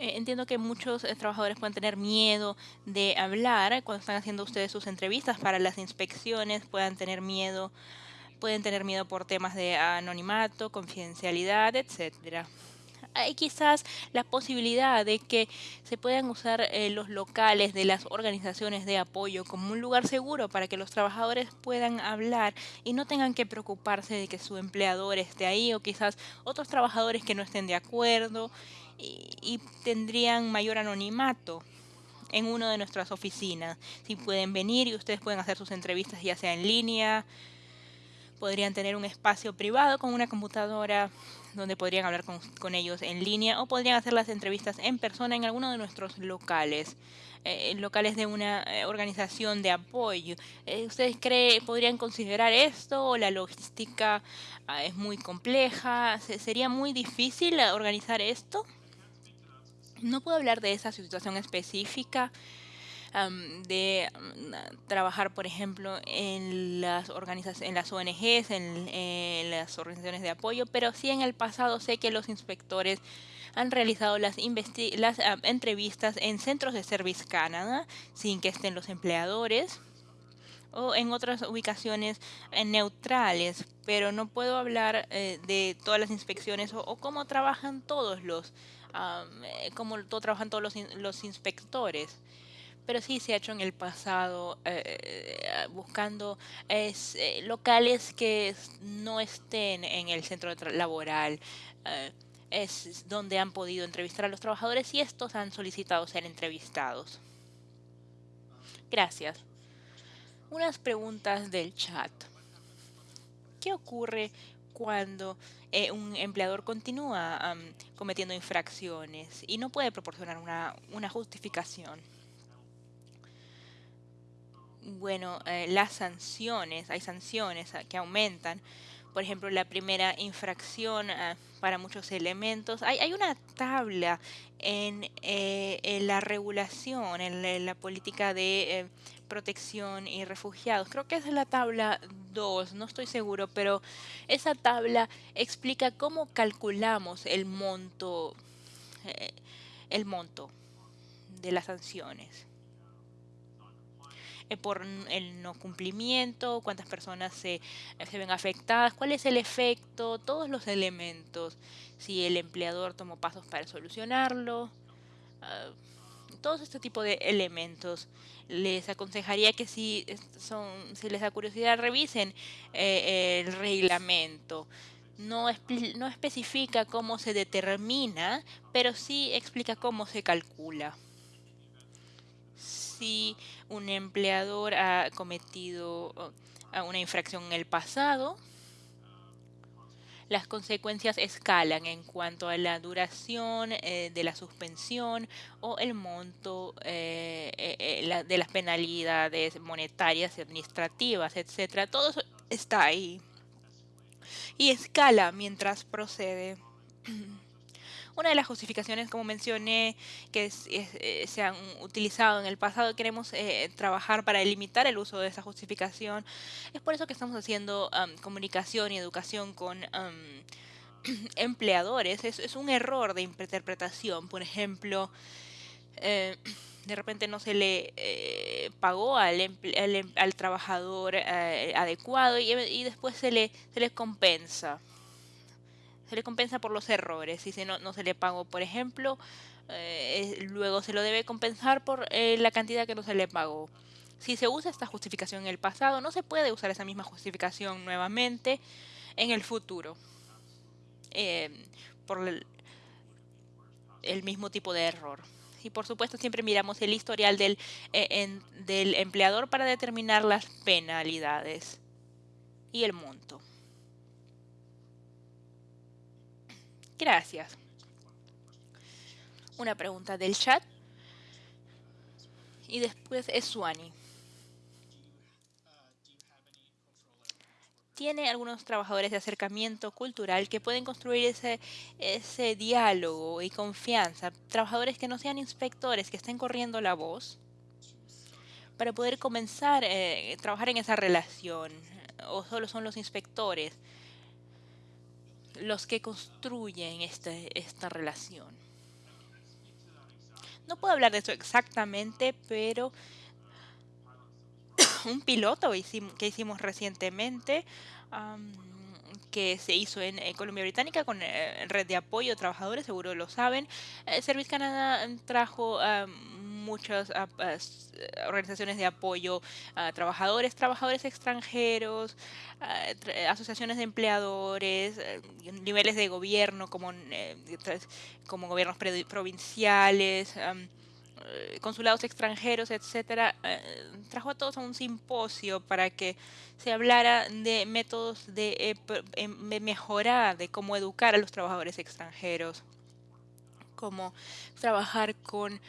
Eh, entiendo que muchos eh, trabajadores pueden tener miedo de hablar cuando están haciendo ustedes sus entrevistas para las inspecciones, puedan tener miedo, pueden tener miedo por temas de anonimato, confidencialidad, etcétera. Hay quizás la posibilidad de que se puedan usar eh, los locales de las organizaciones de apoyo como un lugar seguro para que los trabajadores puedan hablar y no tengan que preocuparse de que su empleador esté ahí o quizás otros trabajadores que no estén de acuerdo y, tendrían mayor anonimato en una de nuestras oficinas. Si pueden venir y ustedes pueden hacer sus entrevistas ya sea en línea, podrían tener un espacio privado con una computadora donde podrían hablar con, con, ellos en línea o podrían hacer las entrevistas en persona en alguno de nuestros locales, eh, locales de una eh, organización de apoyo. Eh, ¿Ustedes creen, podrían considerar esto o la logística ah, es muy compleja? ¿Sería muy difícil organizar esto? No puedo hablar de esa situación específica de um, trabajar, por ejemplo, en las, en las ONGs, en, las organizaciones de apoyo, pero sí en el pasado sé que los inspectores han realizado las, las uh, entrevistas en centros de Service Canada sin que estén los empleadores o en otras ubicaciones eh, neutrales, pero no puedo hablar eh, de todas las inspecciones o, o cómo trabajan todos los, um, eh, cómo todo trabajan todos los, los inspectores pero sí se ha hecho en el pasado eh, buscando eh, locales que no estén en el centro laboral. Es donde han podido entrevistar a los trabajadores y estos han solicitado ser entrevistados. Gracias. Unas preguntas del chat. ¿Qué ocurre cuando eh, un empleador continúa um, cometiendo infracciones y no puede proporcionar una, una justificación? bueno, eh, las sanciones, hay sanciones que aumentan por ejemplo, la primera infracción ah, para muchos elementos. Hay, hay una tabla en, eh, la regulación, en la, política de eh, protección y refugiados. Creo que es la tabla 2, no estoy seguro, pero esa tabla explica cómo calculamos el monto, eh, el monto de las sanciones. Eh, por el no cumplimiento, cuántas personas se, se ven afectadas, cuál es el efecto, todos los elementos, si el empleador tomó pasos para solucionarlo, uh, todos este tipo de elementos. Les aconsejaría que si, son, si les da curiosidad revisen eh, el reglamento. No, no especifica cómo se determina, pero sí explica cómo se calcula si un empleador ha cometido una infracción en el pasado, las consecuencias escalan en cuanto a la duración eh, de la suspensión o el monto eh, eh, de las penalidades monetarias y administrativas, etcétera. Todo está ahí. Y escala mientras procede. Una de las justificaciones, como mencioné, que eh, se han utilizado en el pasado, queremos eh, trabajar para limitar el uso de esa justificación. Es por eso que estamos haciendo comunicación y educación con empleadores. Es, un error de interpretación. Por ejemplo, eh, de repente no se le pagó al, em, al, trabajador adecuado y, y, después se le, se le compensa se le compensa por los errores. Si no, no se le pagó, por ejemplo, eh, luego se lo debe compensar por eh, la cantidad que no se le pagó. Si se usa esta justificación en el pasado, no se puede usar esa misma justificación nuevamente en el futuro. Eh, por el, mismo tipo de error. Y por supuesto siempre miramos el historial del, del empleador para determinar las penalidades y el monto. Gracias. Una pregunta del chat. Y después es Suani. tiene algunos trabajadores de acercamiento cultural que pueden construir ese, ese diálogo y confianza, trabajadores que no sean inspectores, que estén corriendo la voz, para poder comenzar a eh, trabajar en esa relación, o solo son los inspectores los que construyen este, esta relación. No puedo hablar de eso exactamente, pero un piloto que hicimos recientemente, que se hizo en, Colombia Británica con eh, red de apoyo trabajadores, seguro lo saben. Eh, Service Canada trajo muchas ah, organizaciones de apoyo a trabajadores, trabajadores extranjeros, asociaciones de empleadores, eh, niveles de gobierno como, eh, como gobiernos provinciales, eh, consulados extranjeros, etcétera, trajo a todos a un simposio para que se hablara de métodos de, de mejorar, de cómo educar a los trabajadores extranjeros, cómo trabajar con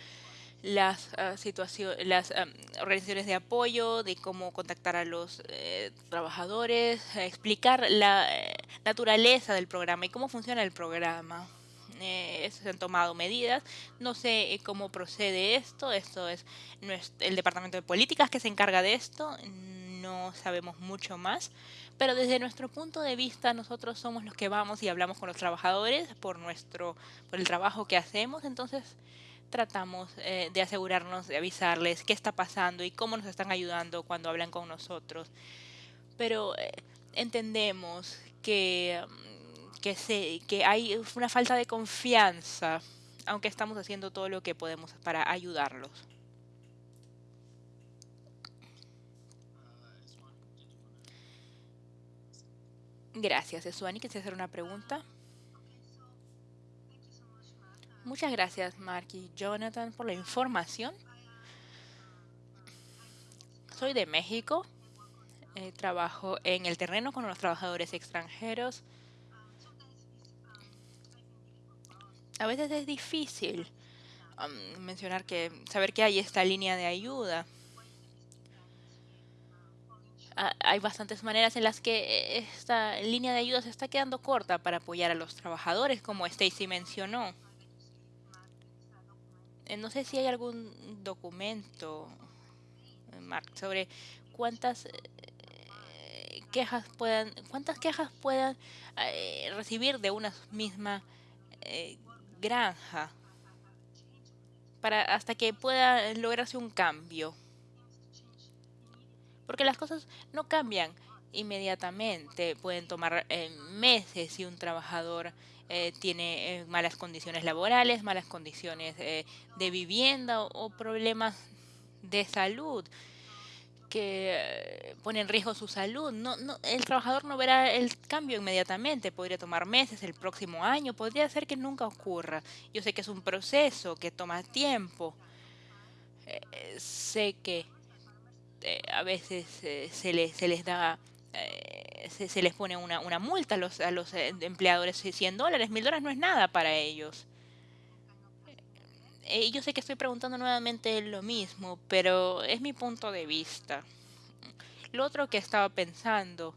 las uh, las organizaciones de apoyo, de cómo contactar a los eh, trabajadores, explicar la eh, naturaleza del programa y cómo funciona el programa. Eh, se han tomado medidas. No sé cómo procede esto. Esto es el Departamento de Políticas que se encarga de esto. No sabemos mucho más. Pero desde nuestro punto de vista, nosotros somos los que vamos y hablamos con los trabajadores por nuestro, por el trabajo que hacemos. Entonces, tratamos eh, de asegurarnos de avisarles qué está pasando y cómo nos están ayudando cuando hablan con nosotros. Pero eh, entendemos que, mm, que, se, que hay una falta de confianza, aunque estamos haciendo todo lo que podemos para ayudarlos. Gracias, Esuani. ¿Quieres hacer una pregunta? Muchas gracias, Mark y Jonathan, por la información. Soy de México. Eh, trabajo en el terreno con los trabajadores extranjeros. A veces es difícil um, mencionar que saber que hay esta línea de ayuda. ah, hay bastantes maneras en las que esta línea de ayuda se está quedando corta para apoyar a los trabajadores, como Stacy mencionó. Eh, no sé si hay algún documento, eh, Mark, sobre cuántas eh, quejas puedan, cuántas quejas puedan recibir de una misma granja para hasta que pueda lograrse un cambio. Porque las cosas no cambian inmediatamente, pueden tomar meses si un trabajador eh, tiene eh, malas condiciones laborales, malas condiciones eh, de vivienda o, problemas de salud que ponen en riesgo su salud. No, no, el trabajador no verá el cambio inmediatamente, podría tomar meses, el próximo año, podría ser que nunca ocurra. Yo sé que es un proceso que toma tiempo. sé que a veces se, les, se les da se, les pone una, una, multa a los, a los eh, empleadores, 100 dólares, 1000 dólares no es nada para ellos. Eh, yo sé que estoy preguntando nuevamente lo mismo, pero es mi punto de vista. Lo otro que estaba pensando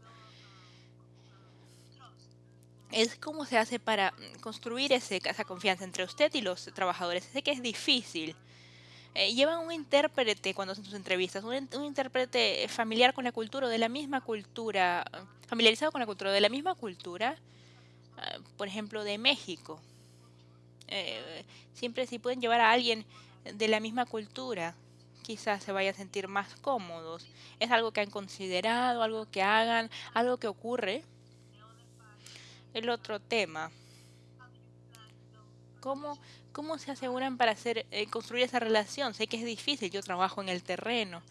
es cómo se hace para construir ese, esa confianza entre usted y los trabajadores. Sé que es difícil, eh, llevan un intérprete cuando hacen sus entrevistas, un, intérprete familiar con la cultura, de la misma cultura, familiarizado con la cultura, de la misma cultura, ah, por ejemplo, de México. Eh, siempre si pueden llevar a alguien de la misma cultura, quizás se vayan a sentir más cómodos. Es algo que han considerado, algo que hagan, algo que ocurre. El otro tema. ¿Cómo ¿Cómo se aseguran para hacer, eh, construir esa relación? Sé que es difícil, yo trabajo en el terreno,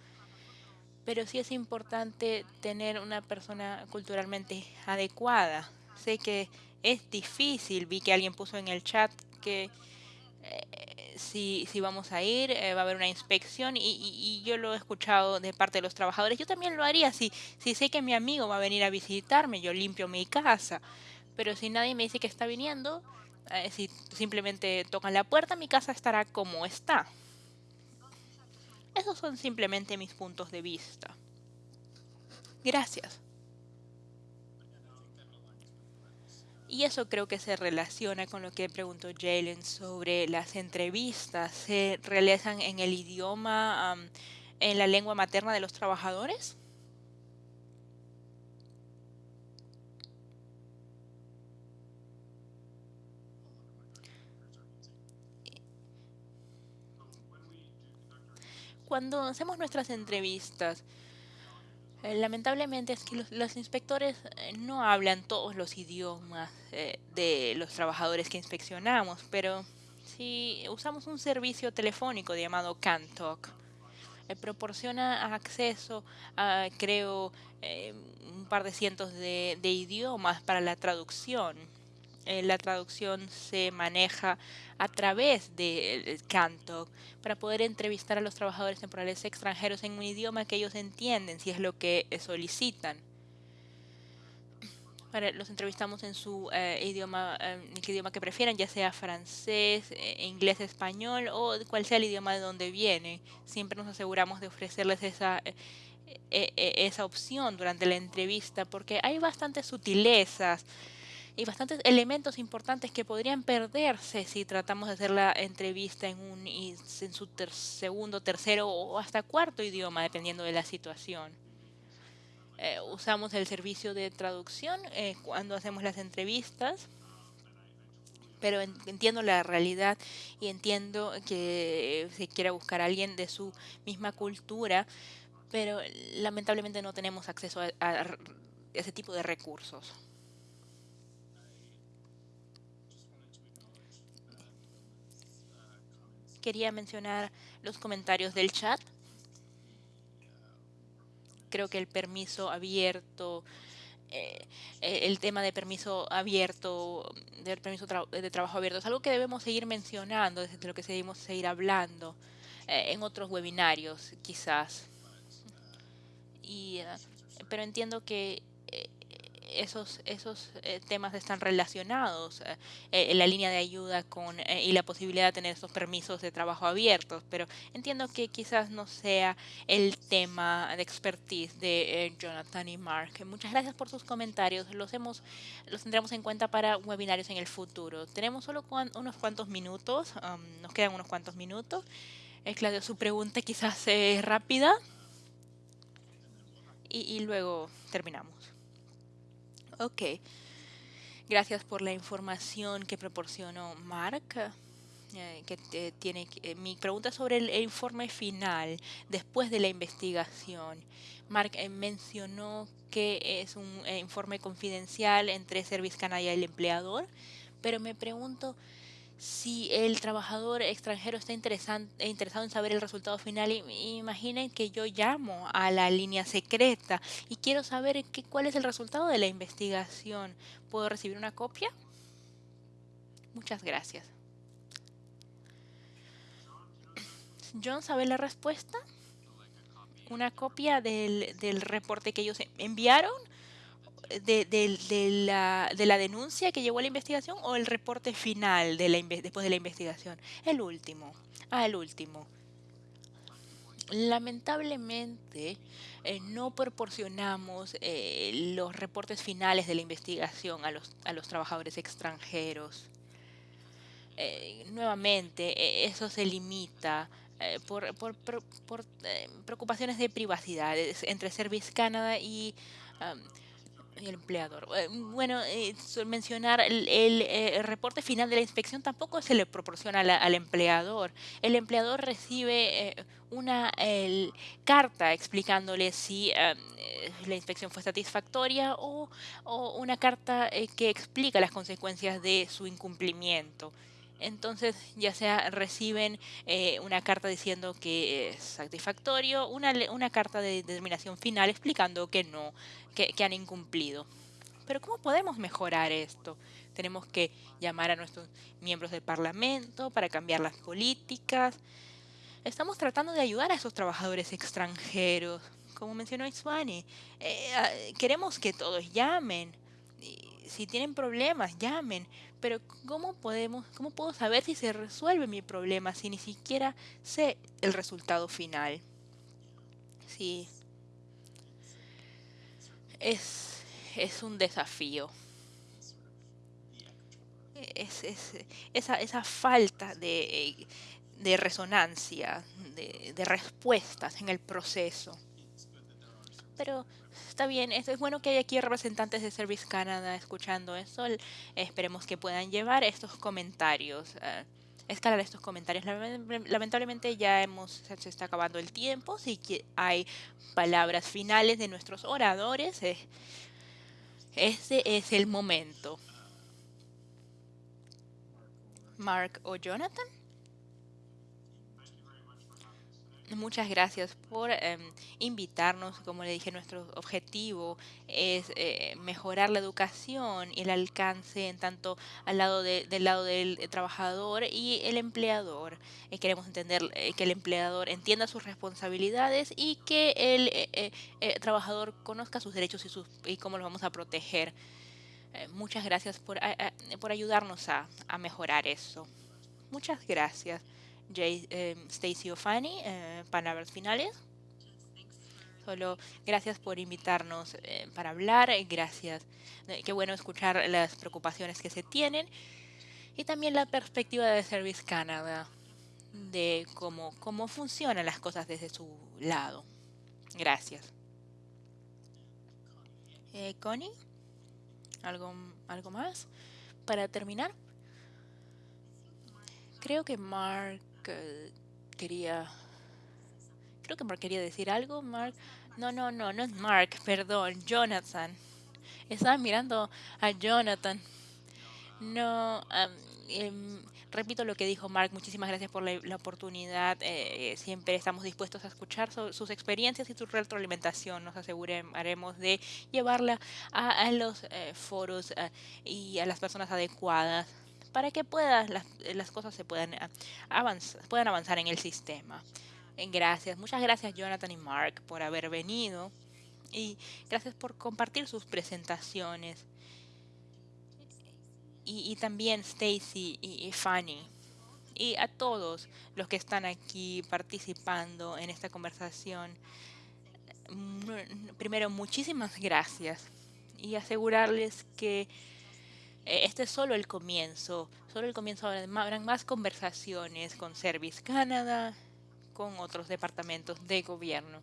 pero sí es importante tener una persona culturalmente adecuada. Sé que es difícil, vi que alguien puso en el chat que eh, si, si, vamos a ir, eh, va a haber una inspección y, yo lo he escuchado de parte de los trabajadores. Yo también lo haría si, si sé que mi amigo va a venir a visitarme, yo limpio mi casa. Pero si nadie me dice que está viniendo, eh, si simplemente tocan la puerta, mi casa estará como está. Esos son simplemente mis puntos de vista. Gracias. Y eso creo que se relaciona con lo que preguntó Jalen sobre las entrevistas. ¿Se realizan en el idioma, en la lengua materna de los trabajadores? Cuando hacemos nuestras entrevistas, eh, lamentablemente es que los, inspectores eh, no hablan todos los idiomas eh, de los trabajadores que inspeccionamos, pero si usamos un servicio telefónico llamado CanTalk, proporciona acceso a, creo, un par de cientos de idiomas para la traducción. Eh, la traducción se maneja a través de Canto para poder entrevistar a los trabajadores temporales extranjeros en un idioma que ellos entienden, si es lo que solicitan. los entrevistamos en su eh, idioma, eh, el idioma que prefieran, ya sea francés, inglés, español o cual sea el idioma de donde vienen. Siempre nos aseguramos de ofrecerles esa, esa opción durante la entrevista porque hay bastantes sutilezas y bastantes elementos importantes que podrían perderse si tratamos de hacer la entrevista en, un, en su segundo, tercero o hasta cuarto idioma, dependiendo de la situación. Eh, usamos el servicio de traducción eh, cuando hacemos las entrevistas, pero entiendo la realidad y entiendo que se quiera buscar a alguien de su misma cultura, pero lamentablemente no tenemos acceso a ese tipo de recursos. Quería mencionar los comentarios del chat. Creo que el permiso abierto, eh, el tema de permiso abierto, del permiso de trabajo abierto, es algo que debemos seguir mencionando, desde lo que seguimos seguir hablando eh, en otros webinarios, quizás. Eh, pero entiendo que esos, esos eh, temas están relacionados, eh, eh, la línea de ayuda con, eh, y la posibilidad de tener esos permisos de trabajo abiertos, pero entiendo que quizás no sea el tema de expertise de Jonathan y Mark. Muchas gracias por sus comentarios, los, hemos, los tendremos en cuenta para webinarios en el futuro. Tenemos solo cuan- unos cuantos minutos, um, nos quedan unos cuantos minutos. Claudio, su pregunta quizás es rápida y, y luego terminamos. Ok. Gracias por la información que proporcionó Mark. eh, que te- tiene eh, mi pregunta sobre el, informe final después de la investigación. Mark eh, mencionó que es un eh, informe confidencial entre Service Canada y el empleador, pero me pregunto si el trabajador extranjero está interesado en saber el resultado final. Imaginen que yo llamo a la línea secreta y quiero saber qué- cuál es el resultado de la investigación. ¿Puedo recibir una copia? Muchas gracias. John, ¿sabe la respuesta? ¿Una copia del, del reporte que ellos enviaron? De, de la, de la denuncia que llevó a la investigación o el reporte final de la, después de la investigación? El último. Ah, el último. Lamentablemente, eh, no proporcionamos eh, los reportes finales de la investigación a los, a los trabajadores extranjeros. Eh, nuevamente, eh, eso se limita eh, por, por- por- preocupaciones de privacidad entre Service Canada y el empleador. Eh, bueno, eh, mencionar el, el, eh, reporte final de la inspección tampoco se le proporciona la- al empleador. El empleador recibe eh, una el- carta explicándole si la inspección fue satisfactoria o, o una carta que explica las consecuencias de su incumplimiento. Entonces, ya sea reciben una carta diciendo que es satisfactorio, una, una carta de determinación final explicando que no, que, que han incumplido. Pero ¿cómo podemos mejorar esto? Tenemos que llamar a nuestros miembros del Parlamento para cambiar las políticas. Estamos tratando de ayudar a esos trabajadores extranjeros. Como mencionó Iswani, eh, ah, queremos que todos llamen. Si tienen problemas, llamen. Pero ¿cómo podemos, cómo puedo saber si se resuelve mi problema si ni siquiera sé el resultado final? Sí, es, es un desafío. Es, es- esa, esa falta de, de resonancia, de, de respuestas en el proceso. Pero está bien, es, es bueno que haya aquí representantes de Service Canada escuchando esto. el- Esperemos que puedan llevar estos comentarios, eh, escalar estos comentarios. Lame- Lamentablemente ya hemos, se está acabando el tiempo, si hay palabras finales de nuestros oradores, ese es el momento. Mark o Jonathan. Muchas gracias por em, invitarnos. Como le dije, nuestro objetivo es eh, mejorar la educación y el alcance en tanto al lado de- del lado del trabajador y el empleador. Eh, queremos entender eh, que el empleador entienda sus responsabilidades y que el eh, eh, eh, trabajador conozca sus derechos y, sus, y cómo los vamos a proteger. Eh, muchas gracias por, a- por ayudarnos a, a mejorar eso. Muchas gracias. Jay, eh, Stacy o Fanny, eh, palabras finales. Solo gracias por invitarnos eh, para hablar. eh, Gracias. Eh, qué bueno escuchar las preocupaciones que se tienen y también la perspectiva de Service Canada de cómo, cómo funcionan las cosas desde su lado. Gracias. Connie, ¿algo, ¿algo más para terminar? Creo que Mark eh, quería. Creo que Mark quería decir algo. Mark. No, no, no, no es Mark, perdón, Jonathan. Estaba mirando a Jonathan. No, am, em, repito lo que dijo Mark. Muchísimas gracias por la, oportunidad. eh, siempre estamos dispuestos a escuchar sus experiencias y su retroalimentación. Nos aseguraremos de llevarla a, a los eh, foros eh, y a las personas adecuadas para que puedas, las, las cosas se puedan ah, avanzar, puedan avanzar en el sistema. Eh, Gracias, muchas gracias Jonathan y Mark por haber venido Y gracias por compartir sus presentaciones. Y, también Stacy y, y Fanny. Y a todos los que están aquí participando en esta conversación. Primero, muchísimas gracias. Y asegurarles que eh, este es solo el comienzo, solo el comienzo, habrán más conversaciones con Service Canada, con otros departamentos de gobierno.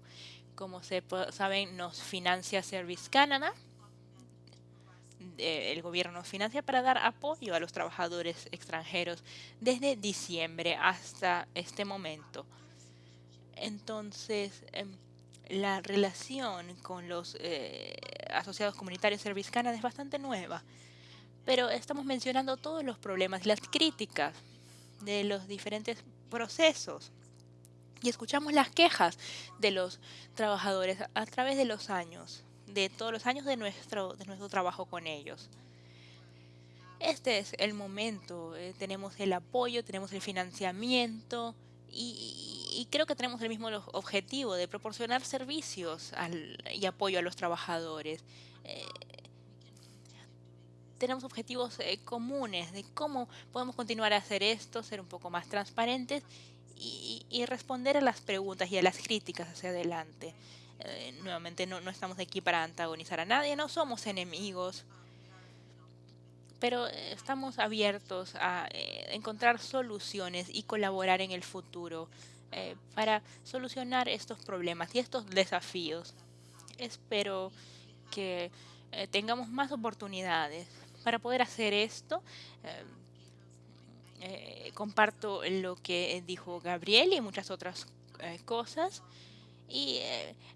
Como se saben, nos financia Service Canada, el gobierno financia para dar apoyo a los trabajadores extranjeros desde diciembre hasta este momento. Entonces, em, la relación con los eh, asociados comunitarios Service Canada es bastante nueva pero estamos mencionando todos los problemas, las críticas de los diferentes procesos. Y escuchamos las quejas de los trabajadores a través de los años, de todos los años de nuestro, de nuestro trabajo con ellos. Este es el momento, eh, tenemos el apoyo, tenemos el financiamiento y, creo que tenemos el mismo objetivo de proporcionar servicios y apoyo a los trabajadores. Eh, tenemos objetivos eh, comunes de cómo podemos continuar a hacer esto, ser un poco más transparentes y, responder a las preguntas y a las críticas hacia adelante. Eh, nuevamente no, no estamos aquí para antagonizar a nadie, no somos enemigos, pero eh, estamos abiertos a encontrar soluciones y colaborar en el futuro para solucionar estos problemas y estos desafíos. Espero que tengamos más oportunidades para poder hacer esto, eh, eh, comparto lo que dijo Gabriel y muchas otras eh, cosas. Y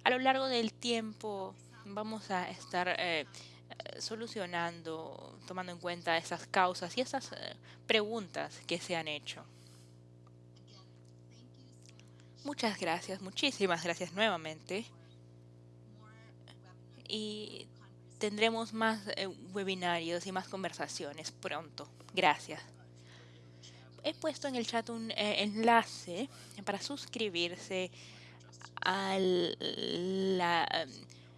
a lo largo del tiempo vamos a estar solucionando, tomando en cuenta esas causas y esas preguntas que se han hecho. Muchas gracias, muchísimas gracias nuevamente. Y tendremos más eh, webinarios y más conversaciones pronto. Gracias. He puesto en el chat un eh, enlace para suscribirse a la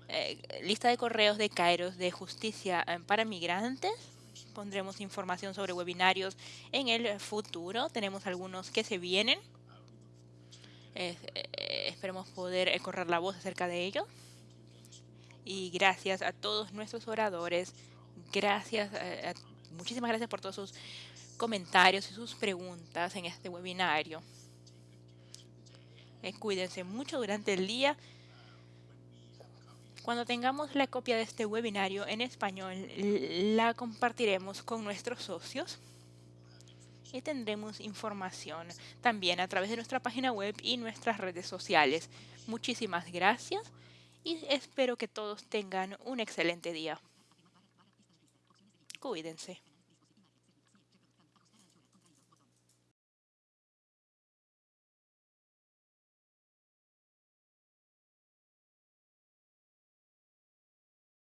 eh, lista de correos de Kairos de Justicia para Migrantes. Pondremos información sobre webinarios en el futuro. Tenemos algunos que se vienen. esperemos poder correr la voz acerca de ellos y gracias a todos nuestros oradores. Gracias, eh, muchísimas gracias por todos sus comentarios y sus preguntas en este webinario. Eh, cuídense mucho durante el día. Cuando tengamos la copia de este webinario en español, la compartiremos con nuestros socios y tendremos información también a través de nuestra página web y nuestras redes sociales. Muchísimas gracias y espero que todos tengan un excelente día. Cuídense.